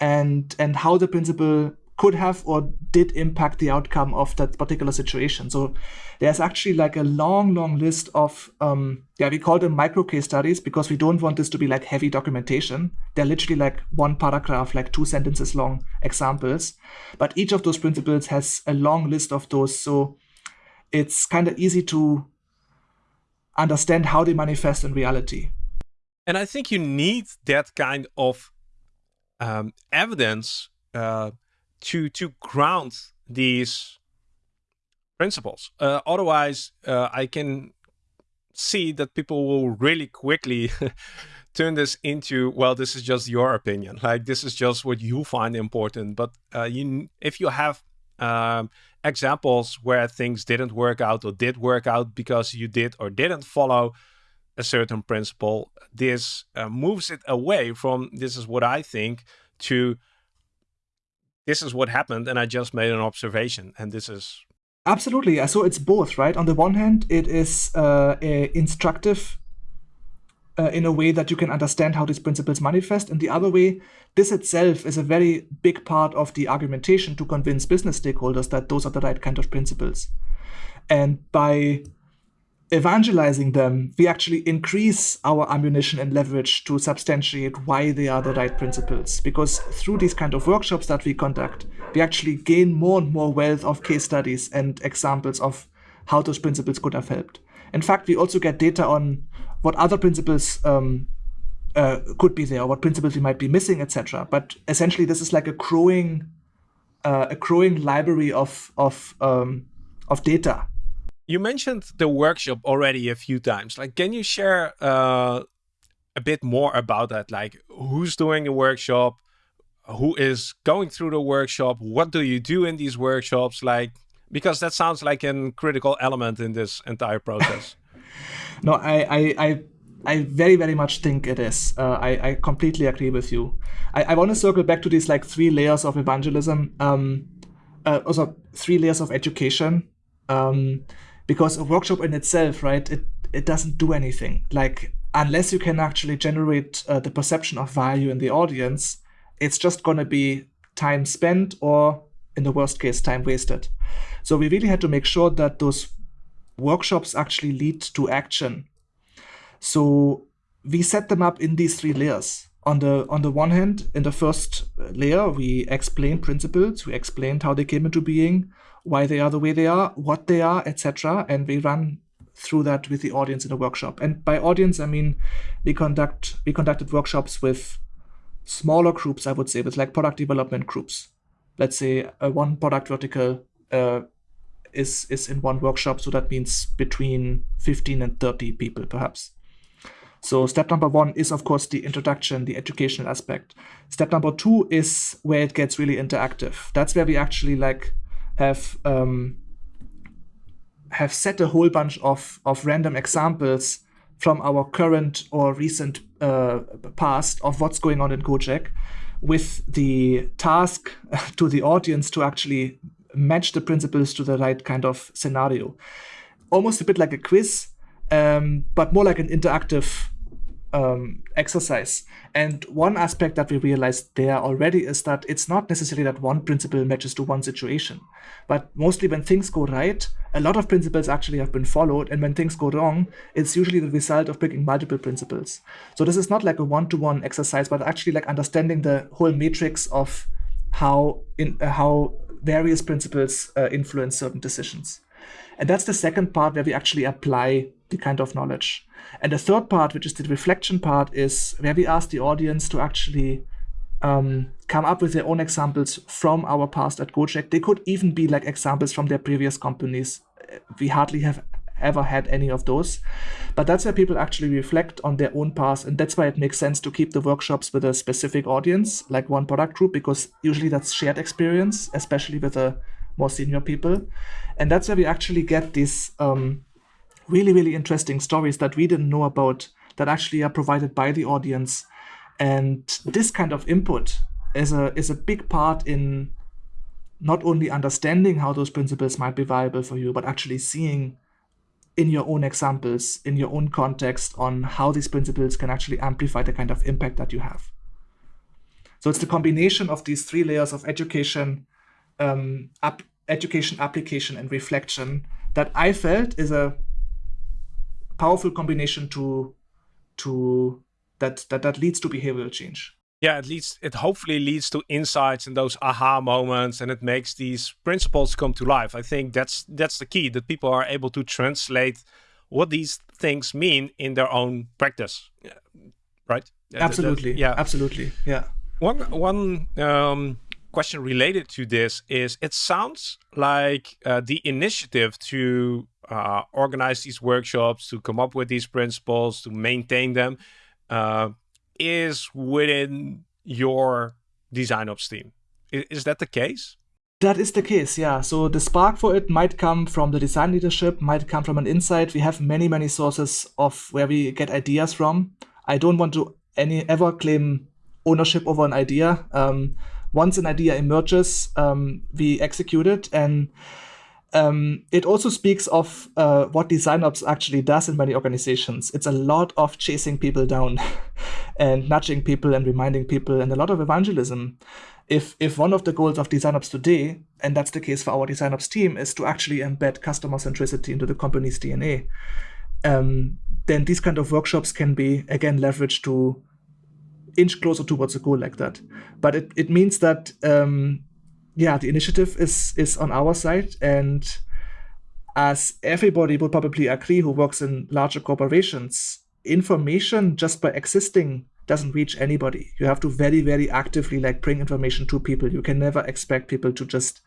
and and how the principle could have or did impact the outcome of that particular situation. So there's actually like a long, long list of, um, yeah, we call them micro case studies because we don't want this to be like heavy documentation. They're literally like one paragraph, like two sentences long examples. But each of those principles has a long list of those. So it's kind of easy to understand how they manifest in reality. And I think you need that kind of um, evidence uh, to to ground these principles. Uh, otherwise, uh, I can see that people will really quickly turn this into well, this is just your opinion. Like this is just what you find important. But uh, you, if you have um, examples where things didn't work out or did work out because you did or didn't follow a certain principle, this uh, moves it away from this is what I think to this is what happened and I just made an observation and this is absolutely so it's both right? On the one hand it is uh, instructive uh, in a way that you can understand how these principles manifest. And the other way this itself is a very big part of the argumentation to convince business stakeholders that those are the right kind of principles. And by evangelizing them, we actually increase our ammunition and leverage to substantiate why they are the right principles. Because through these kind of workshops that we conduct, we actually gain more and more wealth of case studies and examples of how those principles could have helped. In fact, we also get data on what other principles um, uh, could be there, or what principles we might be missing, etc. But essentially, this is like a growing, uh, a growing library of of um, of data you mentioned the workshop already a few times. Like, can you share uh, a bit more about that? Like, who's doing the workshop? who is going through the workshop? What do you do in these workshops? Like, because that sounds like a critical element in this entire process. no, I, I, I, I, very, very much think it is. Uh, I, I completely agree with you. I, I want to circle back to these like three layers of evangelism. Um, uh, also three layers of education. Um, because a workshop in itself, right, it, it doesn't do anything. Like, unless you can actually generate uh, the perception of value in the audience, it's just going to be time spent or, in the worst case, time wasted. So we really had to make sure that those workshops actually lead to action. So we set them up in these three layers. On the on the one hand, in the first layer, we explained principles. We explained how they came into being, why they are the way they are, what they are, etc. And we run through that with the audience in a workshop. And by audience, I mean we conduct we conducted workshops with smaller groups, I would say, with like product development groups. Let's say a one product vertical uh, is is in one workshop, so that means between 15 and 30 people, perhaps. So step number one is, of course, the introduction, the educational aspect. Step number two is where it gets really interactive. That's where we actually like have um, have set a whole bunch of of random examples from our current or recent uh, past of what's going on in Gojek with the task to the audience to actually match the principles to the right kind of scenario. Almost a bit like a quiz, um, but more like an interactive um, exercise. And one aspect that we realized there already is that it's not necessarily that one principle matches to one situation, but mostly when things go right, a lot of principles actually have been followed. And when things go wrong, it's usually the result of picking multiple principles. So this is not like a one-to-one exercise, but actually like understanding the whole matrix of how in uh, how various principles uh, influence certain decisions. And that's the second part where we actually apply the kind of knowledge. And the third part, which is the reflection part, is where we ask the audience to actually um, come up with their own examples from our past at Gojek. They could even be like examples from their previous companies. We hardly have ever had any of those. But that's where people actually reflect on their own past. And that's why it makes sense to keep the workshops with a specific audience, like one product group, because usually that's shared experience, especially with the more senior people. And that's where we actually get these um, really, really interesting stories that we didn't know about that actually are provided by the audience. And this kind of input is a is a big part in not only understanding how those principles might be viable for you, but actually seeing in your own examples, in your own context, on how these principles can actually amplify the kind of impact that you have. So it's the combination of these three layers of education, um, education, application, and reflection that I felt is a powerful combination to to that that that leads to behavioral change. Yeah it leads it hopefully leads to insights and those aha moments and it makes these principles come to life. I think that's that's the key that people are able to translate what these things mean in their own practice. Right? Absolutely that, yeah. Absolutely. Yeah. One one um, question related to this is it sounds like uh, the initiative to uh, organize these workshops, to come up with these principles, to maintain them, uh, is within your design ops team. Is, is that the case? That is the case, yeah. So the spark for it might come from the design leadership, might come from an insight. We have many, many sources of where we get ideas from. I don't want to any ever claim ownership over an idea. Um, once an idea emerges, um, we execute it, and um, it also speaks of uh, what DesignOps actually does in many organizations. It's a lot of chasing people down and nudging people and reminding people and a lot of evangelism. If, if one of the goals of DesignOps today, and that's the case for our DesignOps team, is to actually embed customer centricity into the company's DNA, um, then these kind of workshops can be, again, leveraged to inch closer towards a goal like that. But it, it means that um, yeah, the initiative is is on our side, and as everybody would probably agree who works in larger corporations, information just by existing doesn't reach anybody. You have to very, very actively like bring information to people. You can never expect people to just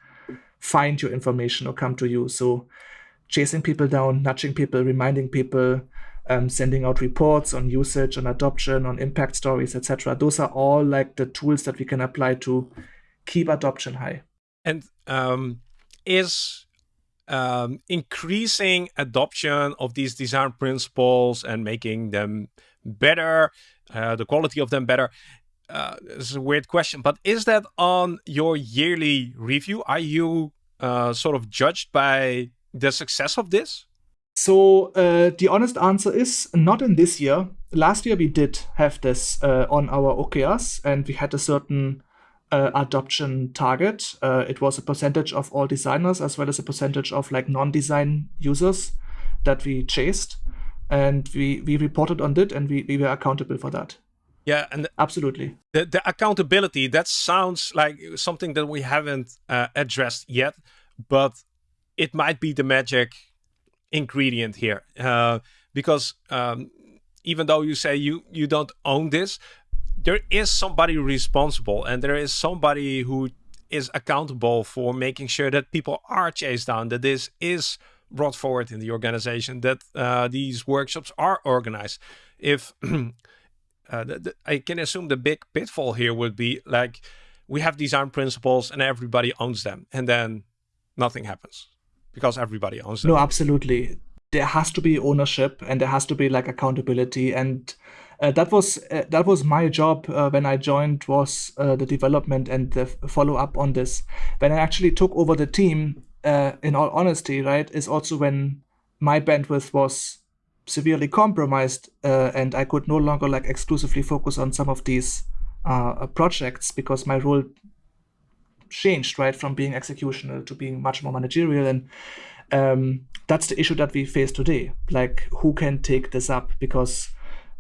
find your information or come to you. So chasing people down, nudging people, reminding people, um, sending out reports on usage, on adoption, on impact stories, etc. Those are all like the tools that we can apply to keep adoption high. And um, is um, increasing adoption of these design principles and making them better, uh, the quality of them better. Uh, this is a weird question, but is that on your yearly review? Are you uh, sort of judged by the success of this? So uh, the honest answer is not in this year. Last year we did have this uh, on our OKRs, and we had a certain uh, adoption target. Uh, it was a percentage of all designers as well as a percentage of like non-design users that we chased, and we we reported on it, and we, we were accountable for that. Yeah, and absolutely. The the accountability that sounds like something that we haven't uh, addressed yet, but it might be the magic ingredient here uh, because um, even though you say you you don't own this, there is somebody responsible and there is somebody who is accountable for making sure that people are chased down, that this is brought forward in the organization, that uh, these workshops are organized. If uh, the, the, I can assume the big pitfall here would be like we have design principles and everybody owns them, and then nothing happens because everybody owns them. No, absolutely. There has to be ownership and there has to be like accountability and that was uh, that was my job uh, when I joined was uh, the development and the follow up on this. When I actually took over the team, uh, in all honesty, right, is also when my bandwidth was severely compromised uh, and I could no longer like exclusively focus on some of these projects because my role changed, right, from being executional to being much more managerial and. Um, that's the issue that we face today. Like, who can take this up? Because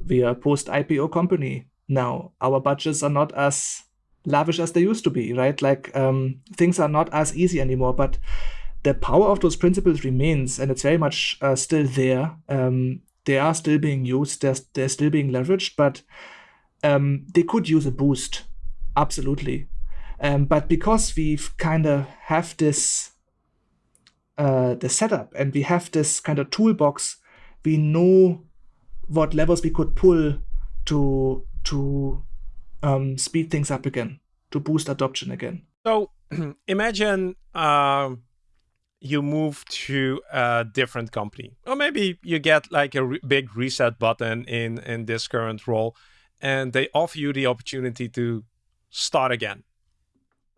we are a post IPO company now. Our budgets are not as lavish as they used to be, right? Like um, things are not as easy anymore, but the power of those principles remains and it's very much uh, still there. Um, they are still being used, they're, they're still being leveraged, but um, they could use a boost, absolutely. Um, but because we've kind of have this uh, the setup and we have this kind of toolbox, we know what levers we could pull to to um, speed things up again, to boost adoption again. So imagine uh, you move to a different company, or maybe you get like a re big reset button in in this current role, and they offer you the opportunity to start again.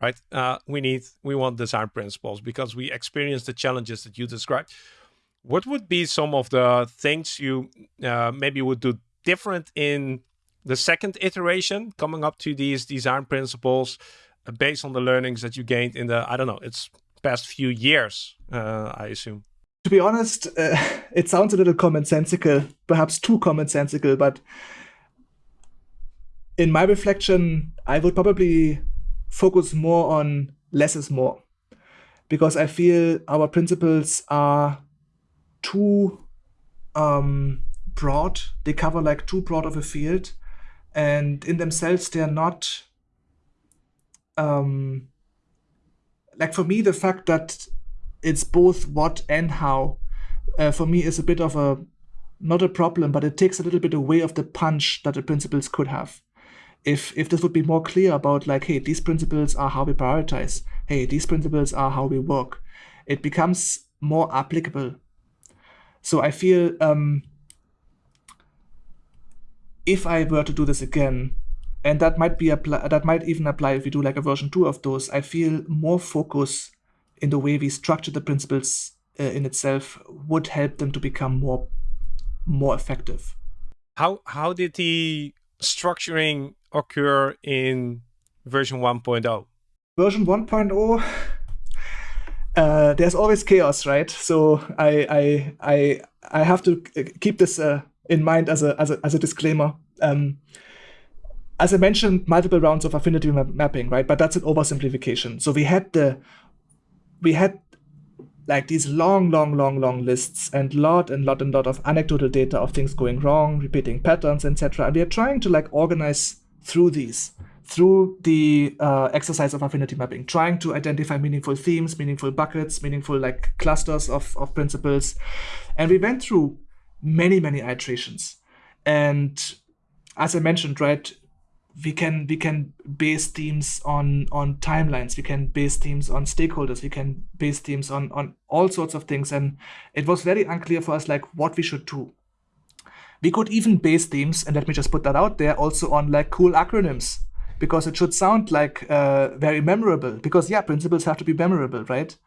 Right? Uh, we need, we want design principles because we experience the challenges that you described what would be some of the things you uh, maybe would do different in the second iteration coming up to these design principles uh, based on the learnings that you gained in the i don't know it's past few years uh, i assume? To be honest uh, it sounds a little commonsensical perhaps too commonsensical but in my reflection i would probably focus more on less is more. Because i feel our principles are too um, broad. They cover like too broad of a field, and in themselves they are not. Um, like for me, the fact that it's both what and how, uh, for me is a bit of a not a problem, but it takes a little bit away of the punch that the principles could have. If if this would be more clear about like, hey, these principles are how we prioritize. Hey, these principles are how we work. It becomes more applicable so I feel um, if I were to do this again, and that might be apply that might even apply if we do like a version two of those, I feel more focus in the way we structure the principles uh, in itself would help them to become more more effective. How how did the structuring occur in version 1.0? Version 1.0 uh, there's always chaos, right? So I I I I have to keep this uh, in mind as a as a as a disclaimer. Um, as I mentioned, multiple rounds of affinity map mapping, right? But that's an oversimplification. So we had the we had like these long, long, long, long lists and lot and lot and lot of anecdotal data of things going wrong, repeating patterns, etc. And we are trying to like organize through these through the uh, exercise of affinity mapping, trying to identify meaningful themes, meaningful buckets, meaningful like clusters of, of principles. And we went through many many iterations. And as i mentioned right we can we can base themes on on timelines. We can base themes on stakeholders. We can base themes on on all sorts of things. And it was very unclear for us like what we should do. We could even base themes, and let me just put that out there also on like cool acronyms because it should sound like uh, very memorable because yeah principles have to be memorable right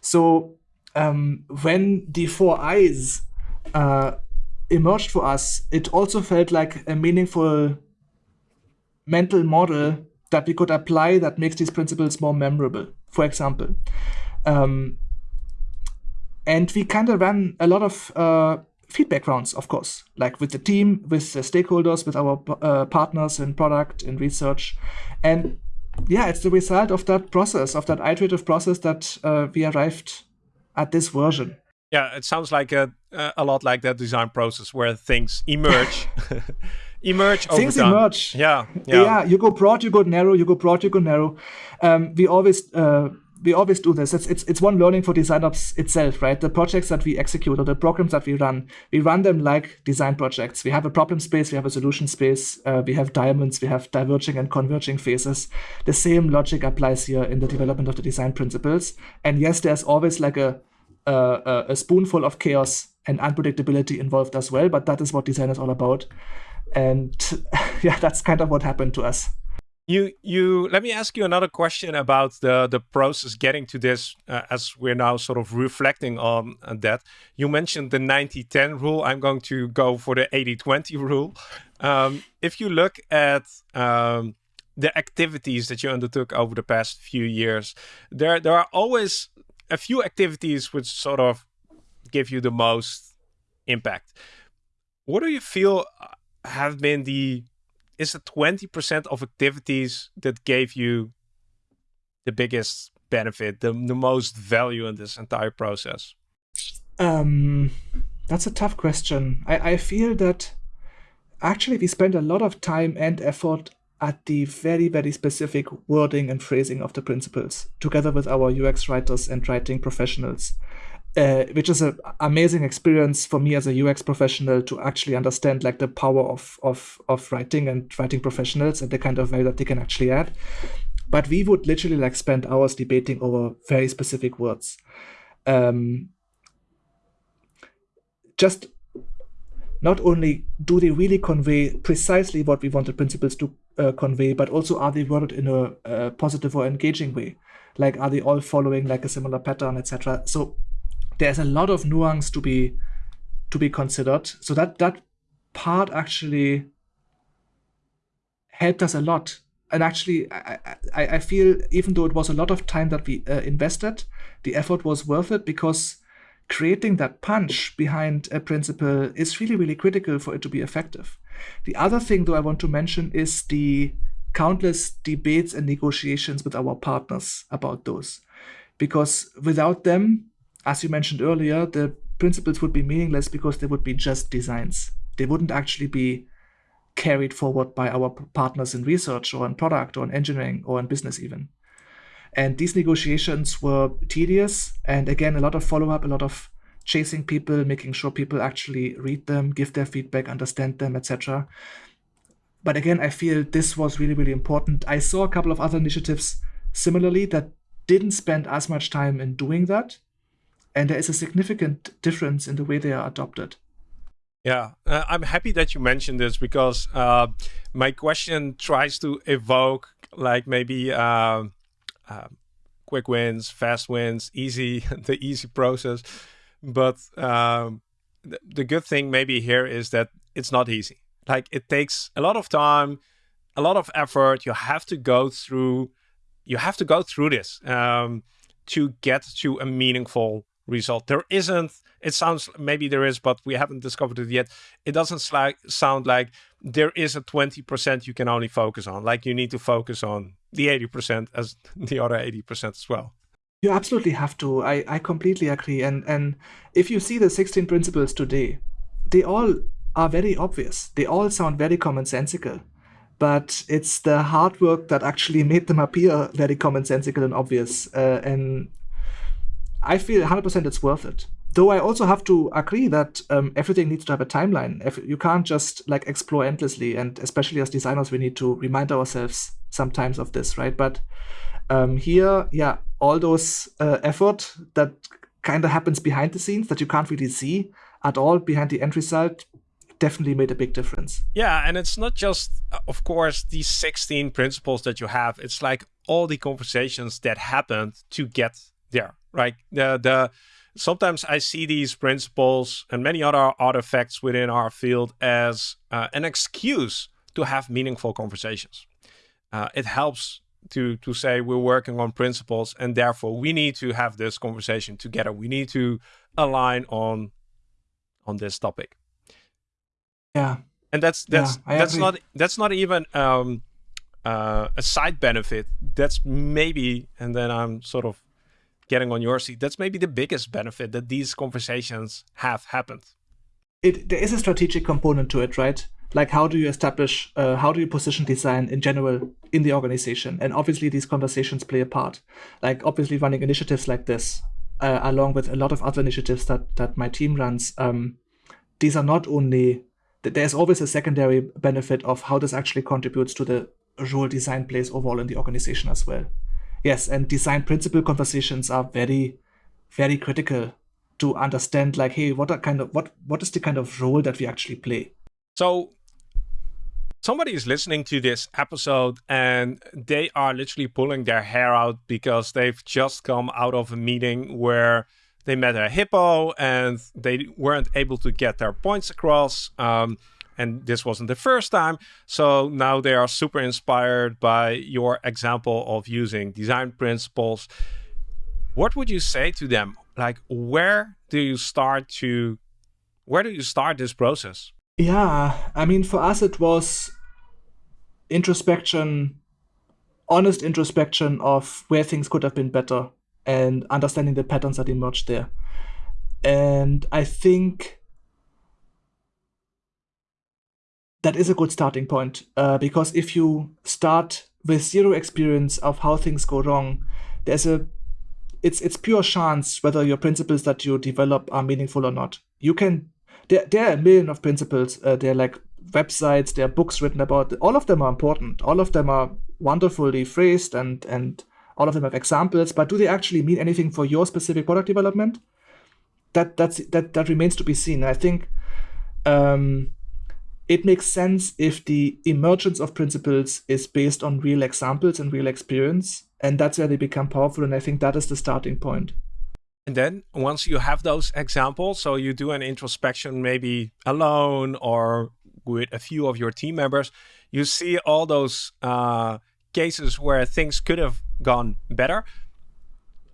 so um, when the four I's uh, emerged for us it also felt like a meaningful mental model that we could apply that makes these principles more memorable, for example. Um, and we kind of ran a lot of uh, feedback rounds, of course, like with the team, with the stakeholders, with our uh, partners in product and research. And yeah, it's the result of that process, of that iterative process that uh, we arrived at this version. Yeah, it sounds like a, a lot like that design process where things emerge. Emerge things emerge. Yeah, yeah, yeah you go broad you go narrow you go broad you go narrow. Um, we always uh, we always do this. It's, it's it's one learning for design ops itself right? The projects that we execute or the programs that we run we run them like design projects. We have a problem space we have a solution space uh, we have diamonds we have diverging and converging phases. The same logic applies here in the development of the design principles. And yes there's always like a a, a spoonful of chaos and unpredictability involved as well but that is what design is all about. And yeah that's kind of what happened to us you you let me ask you another question about the the process getting to this uh, as we're now sort of reflecting on that. You mentioned the 90-10 rule. I'm going to go for the 80-20 rule. Um, if you look at um, the activities that you undertook over the past few years there there are always a few activities which sort of give you the most impact. What do you feel have been the is it 20% of activities that gave you the biggest benefit, the, the most value in this entire process? Um, that's a tough question. I, I feel that actually we spend a lot of time and effort at the very, very specific wording and phrasing of the principles, together with our UX writers and writing professionals uh, which is an amazing experience for me as a UX professional to actually understand like the power of of of writing and writing professionals and the kind of value that they can actually add. But we would literally like spend hours debating over very specific words. Um, just not only do they really convey precisely what we want the principles to uh, convey, but also are they worded in a, a positive or engaging way? Like, are they all following like a similar pattern, etc.? So there's a lot of nuance to be to be considered. So that that part actually helped us a lot. And actually, I, I, I feel even though it was a lot of time that we uh, invested, the effort was worth it because creating that punch behind a principle is really, really critical for it to be effective. The other thing, though, I want to mention is the countless debates and negotiations with our partners about those. Because without them, as you mentioned earlier, the principles would be meaningless because they would be just designs. They wouldn't actually be carried forward by our partners in research or in product or in engineering or in business even. And these negotiations were tedious. And again, a lot of follow up, a lot of chasing people, making sure people actually read them, give their feedback, understand them, etc. But again, I feel this was really, really important. I saw a couple of other initiatives similarly that didn't spend as much time in doing that and there is a significant difference in the way they are adopted. Yeah, uh, I'm happy that you mentioned this because uh, my question tries to evoke like maybe uh, quick wins, fast wins, easy, the easy process. But um, th the good thing maybe here is that it's not easy. Like it takes a lot of time, a lot of effort. You have to go through, you have to go through this um, to get to a meaningful result. There isn't, it sounds, maybe there is, but we haven't discovered it yet. It doesn't sound like there is a 20% you can only focus on. Like you need to focus on the 80% as the other 80% as well. You absolutely have to. I, I completely agree. And, and if you see the 16 principles today, they all are very obvious. They all sound very commonsensical but it's the hard work that actually made them appear very commonsensical and obvious. Uh, and I feel 100% it's worth it. though I also have to agree that um, everything needs to have a timeline. If you can't just like explore endlessly, and especially as designers, we need to remind ourselves sometimes of this, right? But um, here, yeah, all those uh, effort that kind of happens behind the scenes that you can't really see at all behind the end result definitely made a big difference. Yeah, and it's not just, uh, of course, these 16 principles that you have. It's like all the conversations that happened to get there. Right? The the sometimes I see these principles and many other artifacts within our field as uh, an excuse to have meaningful conversations. Uh, it helps to to say we're working on principles and therefore we need to have this conversation together. We need to align on on this topic. Yeah. And that's that's yeah, that's agree. not that's not even um, uh, a side benefit. That's maybe, and then I'm sort of getting on your seat. That's maybe the biggest benefit that these conversations have happened. It there is a strategic component to it, right? Like how do you establish, uh, how do you position design in general in the organization? And obviously these conversations play a part. Like obviously running initiatives like this, uh, along with a lot of other initiatives that that my team runs. Um, these are not only there's always a secondary benefit of how this actually contributes to the role design plays overall in the organization as well. Yes, and design principle conversations are very, very critical to understand like, hey, what are kind of what what is the kind of role that we actually play? So somebody is listening to this episode and they are literally pulling their hair out because they've just come out of a meeting where they met a hippo and they weren't able to get their points across. Um, and this wasn't the first time. So now they are super inspired by your example of using design principles. What would you say to them? Like, where do you start to, where do you start this process? Yeah, I mean, for us, it was introspection, honest introspection of where things could have been better and understanding the patterns that emerged there. And I think that is a good starting point uh, because if you start with zero experience of how things go wrong, there's a it's it's pure chance whether your principles that you develop are meaningful or not. You can there, there are a million of principles. Uh, there are like websites, there are books written about. All of them are important. All of them are wonderfully phrased and and all of them have examples, but do they actually mean anything for your specific product development? That that's that that remains to be seen. I think um, it makes sense if the emergence of principles is based on real examples and real experience, and that's where they become powerful. And I think that is the starting point. And then once you have those examples, so you do an introspection maybe alone or with a few of your team members, you see all those uh, cases where things could have gone better,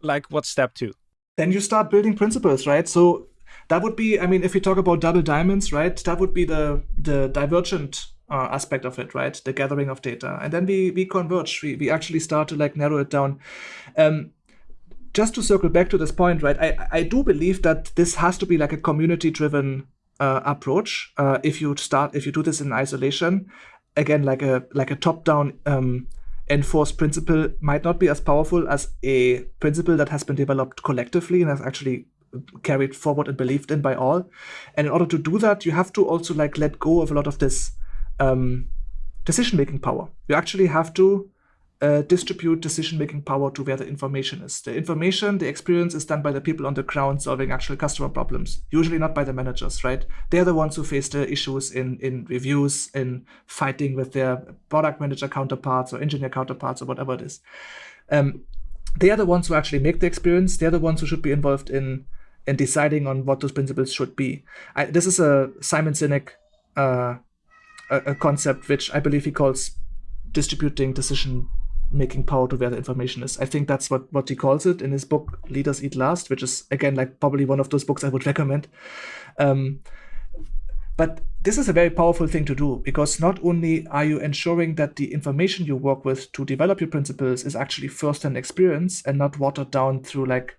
like what's step two? Then you start building principles, right? So that would be, I mean, if we talk about double diamonds, right? That would be the the divergent uh, aspect of it, right? The gathering of data, and then we we converge. We we actually start to like narrow it down. Um, just to circle back to this point, right? I I do believe that this has to be like a community driven uh, approach. Uh, if you start, if you do this in isolation, again, like a like a top down um, enforced principle might not be as powerful as a principle that has been developed collectively and has actually carried forward and believed in by all. And in order to do that, you have to also like let go of a lot of this um, decision-making power. You actually have to uh, distribute decision-making power to where the information is. The information, the experience is done by the people on the ground solving actual customer problems, usually not by the managers, right? They're the ones who face the issues in, in reviews, in fighting with their product manager counterparts or engineer counterparts or whatever it is. Um, they are the ones who actually make the experience. They're the ones who should be involved in in deciding on what those principles should be. I, this is a Simon Sinek uh, a, a concept which I believe he calls distributing decision making power to where the information is. I think that's what, what he calls it in his book, Leaders Eat Last, which is, again, like probably one of those books I would recommend. Um, but this is a very powerful thing to do because not only are you ensuring that the information you work with to develop your principles is actually first-hand experience and not watered down through like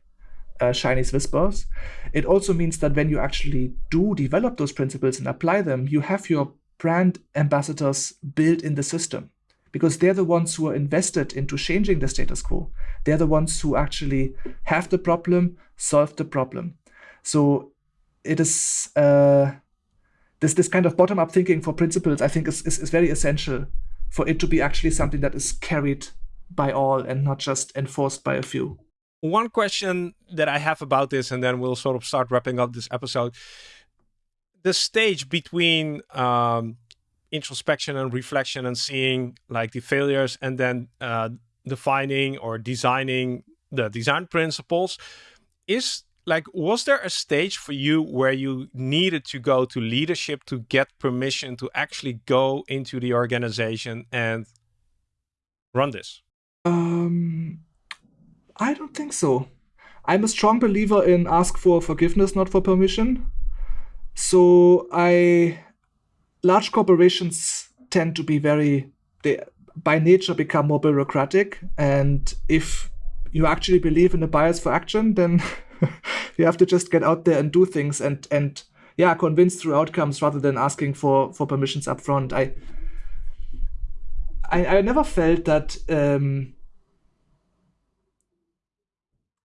uh, Chinese whispers, it also means that when you actually do develop those principles and apply them, you have your brand ambassadors built in the system because they're the ones who are invested into changing the status quo. They're the ones who actually have the problem, solve the problem. So it is uh, this this kind of bottom up thinking for principles. I think is, is is very essential for it to be actually something that is carried by all and not just enforced by a few. One question that I have about this, and then we'll sort of start wrapping up this episode. The stage between um, introspection and reflection and seeing like the failures and then uh, defining or designing the design principles is like was there a stage for you where you needed to go to leadership to get permission to actually go into the organization and run this um i don't think so. I'm a strong believer in ask for forgiveness not for permission. So i large corporations tend to be very they by nature become more bureaucratic. And if you actually believe in a bias for action then you have to just get out there and do things and and yeah convince through outcomes rather than asking for for permissions up front i i, I never felt that um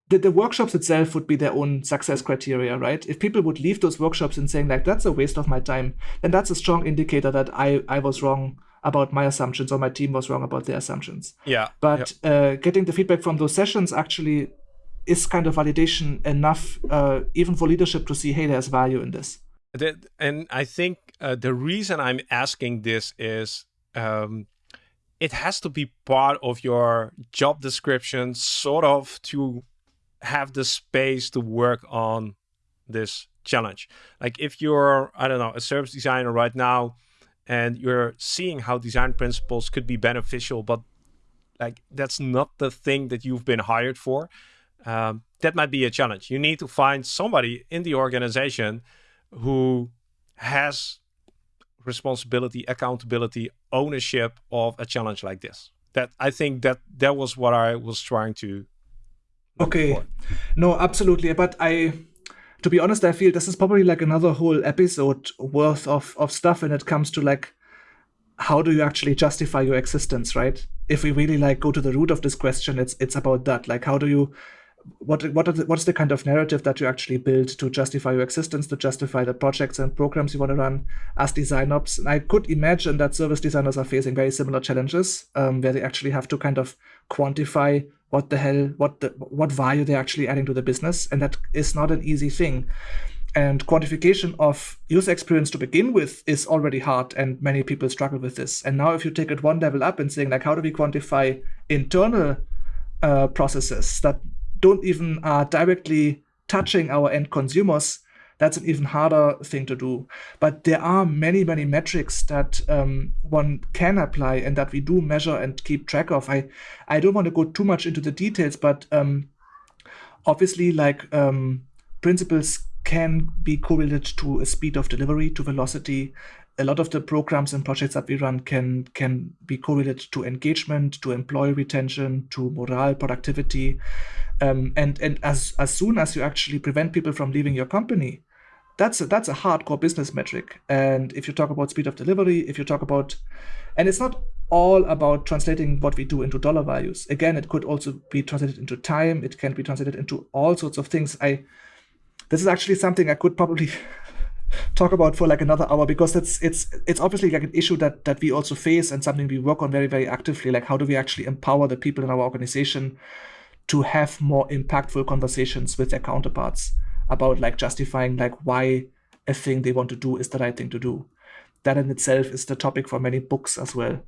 the, the workshops itself would be their own success criteria, right? If people would leave those workshops and saying like that's a waste of my time, then that's a strong indicator that I I was wrong about my assumptions or my team was wrong about their assumptions. Yeah. But yeah. Uh, getting the feedback from those sessions actually is kind of validation enough, uh, even for leadership to see, hey, there's value in this. And I think uh, the reason I'm asking this is um, it has to be part of your job description, sort of to have the space to work on this challenge. Like if you're, I don't know, a service designer right now, and you're seeing how design principles could be beneficial, but like that's not the thing that you've been hired for um, that might be a challenge. You need to find somebody in the organization who has responsibility, accountability, ownership of a challenge like this. That I think that that was what I was trying to. Okay, for. no, absolutely. But I, to be honest, I feel this is probably like another whole episode worth of of stuff when it comes to like how do you actually justify your existence, right? If we really like go to the root of this question, it's it's about that. Like, how do you what what the, what's the kind of narrative that you actually build to justify your existence, to justify the projects and programs you want to run as design ops? And I could imagine that service designers are facing very similar challenges, um, where they actually have to kind of quantify what the hell, what the what value they're actually adding to the business, and that is not an easy thing. And quantification of user experience to begin with is already hard, and many people struggle with this. And now, if you take it one level up and saying like, how do we quantify internal uh, processes that don't even are uh, directly touching our end consumers, that's an even harder thing to do. But there are many, many metrics that um, one can apply and that we do measure and keep track of. I, I don't want to go too much into the details, but um, obviously, like um, principles can be correlated to a speed of delivery, to velocity, a lot of the programs and projects that we run can can be correlated to engagement, to employee retention, to morale, productivity, um, and and as as soon as you actually prevent people from leaving your company, that's a, that's a hardcore business metric. And if you talk about speed of delivery, if you talk about, and it's not all about translating what we do into dollar values. Again, it could also be translated into time. It can be translated into all sorts of things. I this is actually something I could probably talk about for like another hour because it's it's it's obviously like an issue that that we also face and something we work on very very actively like how do we actually empower the people in our organization to have more impactful conversations with their counterparts about like justifying like why a thing they want to do is the right thing to do. That in itself is the topic for many books as well.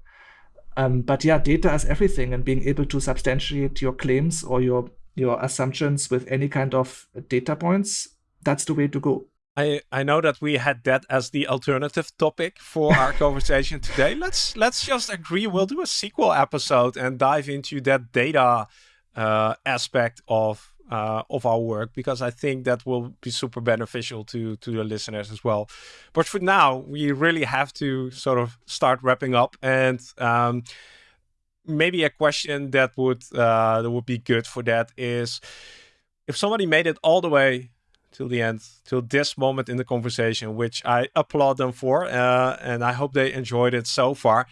Um, but yeah data is everything and being able to substantiate your claims or your your assumptions with any kind of data points that's the way to go. I, I know that we had that as the alternative topic for our conversation today. Let's let's just agree. We'll do a sequel episode and dive into that data uh, aspect of uh, of our work because I think that will be super beneficial to to the listeners as well. But for now, we really have to sort of start wrapping up and. Um, maybe a question that would uh, that would be good for that is if somebody made it all the way till the end, till this moment in the conversation, which I applaud them for. Uh, and I hope they enjoyed it so far.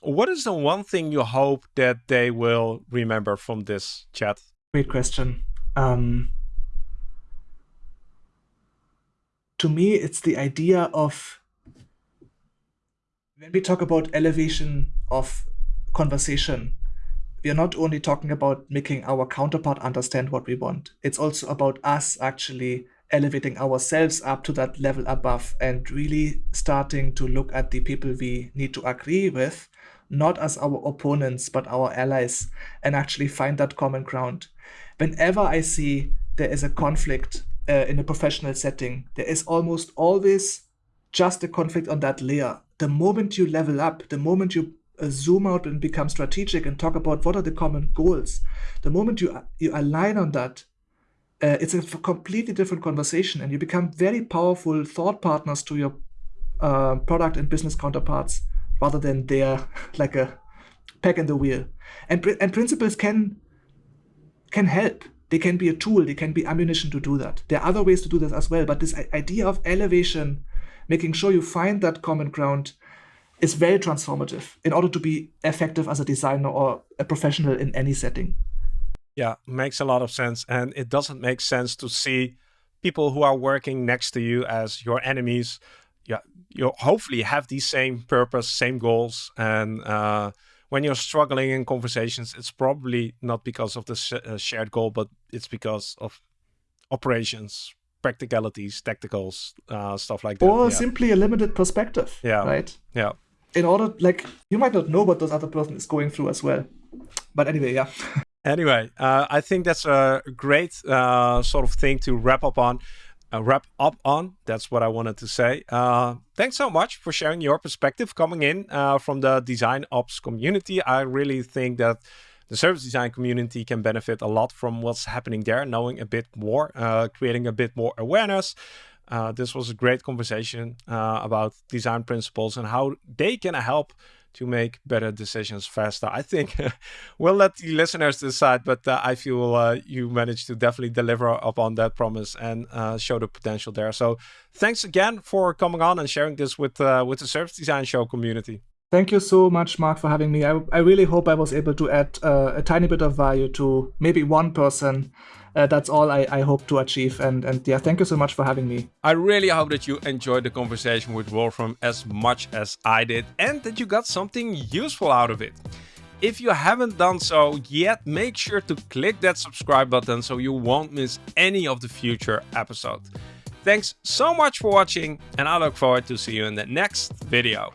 What is the one thing you hope that they will remember from this chat? Great question. Um, to me, it's the idea of when we talk about elevation of conversation, we are not only talking about making our counterpart understand what we want, it's also about us actually elevating ourselves up to that level above and really starting to look at the people we need to agree with, not as our opponents, but our allies, and actually find that common ground. Whenever I see there is a conflict uh, in a professional setting, there is almost always just a conflict on that layer. The moment you level up, the moment you uh, zoom out and become strategic and talk about what are the common goals, the moment you you align on that, uh, it's a completely different conversation, and you become very powerful thought partners to your uh, product and business counterparts, rather than they're like a peg in the wheel. And and principles can can help they can be a tool, they can be ammunition to do that. There are other ways to do this as well, but this idea of elevation, making sure you find that common ground, is very transformative in order to be effective as a designer or a professional in any setting. Yeah, makes a lot of sense. And it doesn't make sense to see people who are working next to you as your enemies. Yeah, you hopefully have the same purpose, same goals, and uh, when you're struggling in conversations, it's probably not because of the sh uh, shared goal, but it's because of operations, practicalities, tacticals, uh, stuff like that. Or yeah. simply a limited perspective. Yeah. Right. Yeah. In order, like, you might not know what those other person is going through as well. But anyway, yeah. anyway, uh, I think that's a great uh, sort of thing to wrap up on uh, wrap up on. That's what I wanted to say. Uh, thanks so much for sharing your perspective coming in uh, from the design ops community. I really think that the service design community can benefit a lot from what's happening there, knowing a bit more, uh, creating a bit more awareness. Uh, this was a great conversation uh, about design principles and how they can help to make better decisions faster. I think we'll let the listeners decide, but uh, I feel uh, you managed to definitely deliver upon that promise and uh, show the potential there. So thanks again for coming on and sharing this with uh, with the Service Design Show community. Thank you so much, Marc, for having me. I, I really hope I was able to add uh, a tiny bit of value to maybe one person uh, that's all I, I hope to achieve. And, and yeah, thank you so much for having me. I really hope that you enjoyed the conversation with Wolfram as much as I did and that you got something useful out of it. If you haven't done so yet, make sure to click that subscribe button so you won't miss any of the future episodes. Thanks so much for watching and I look forward to see you in the next video.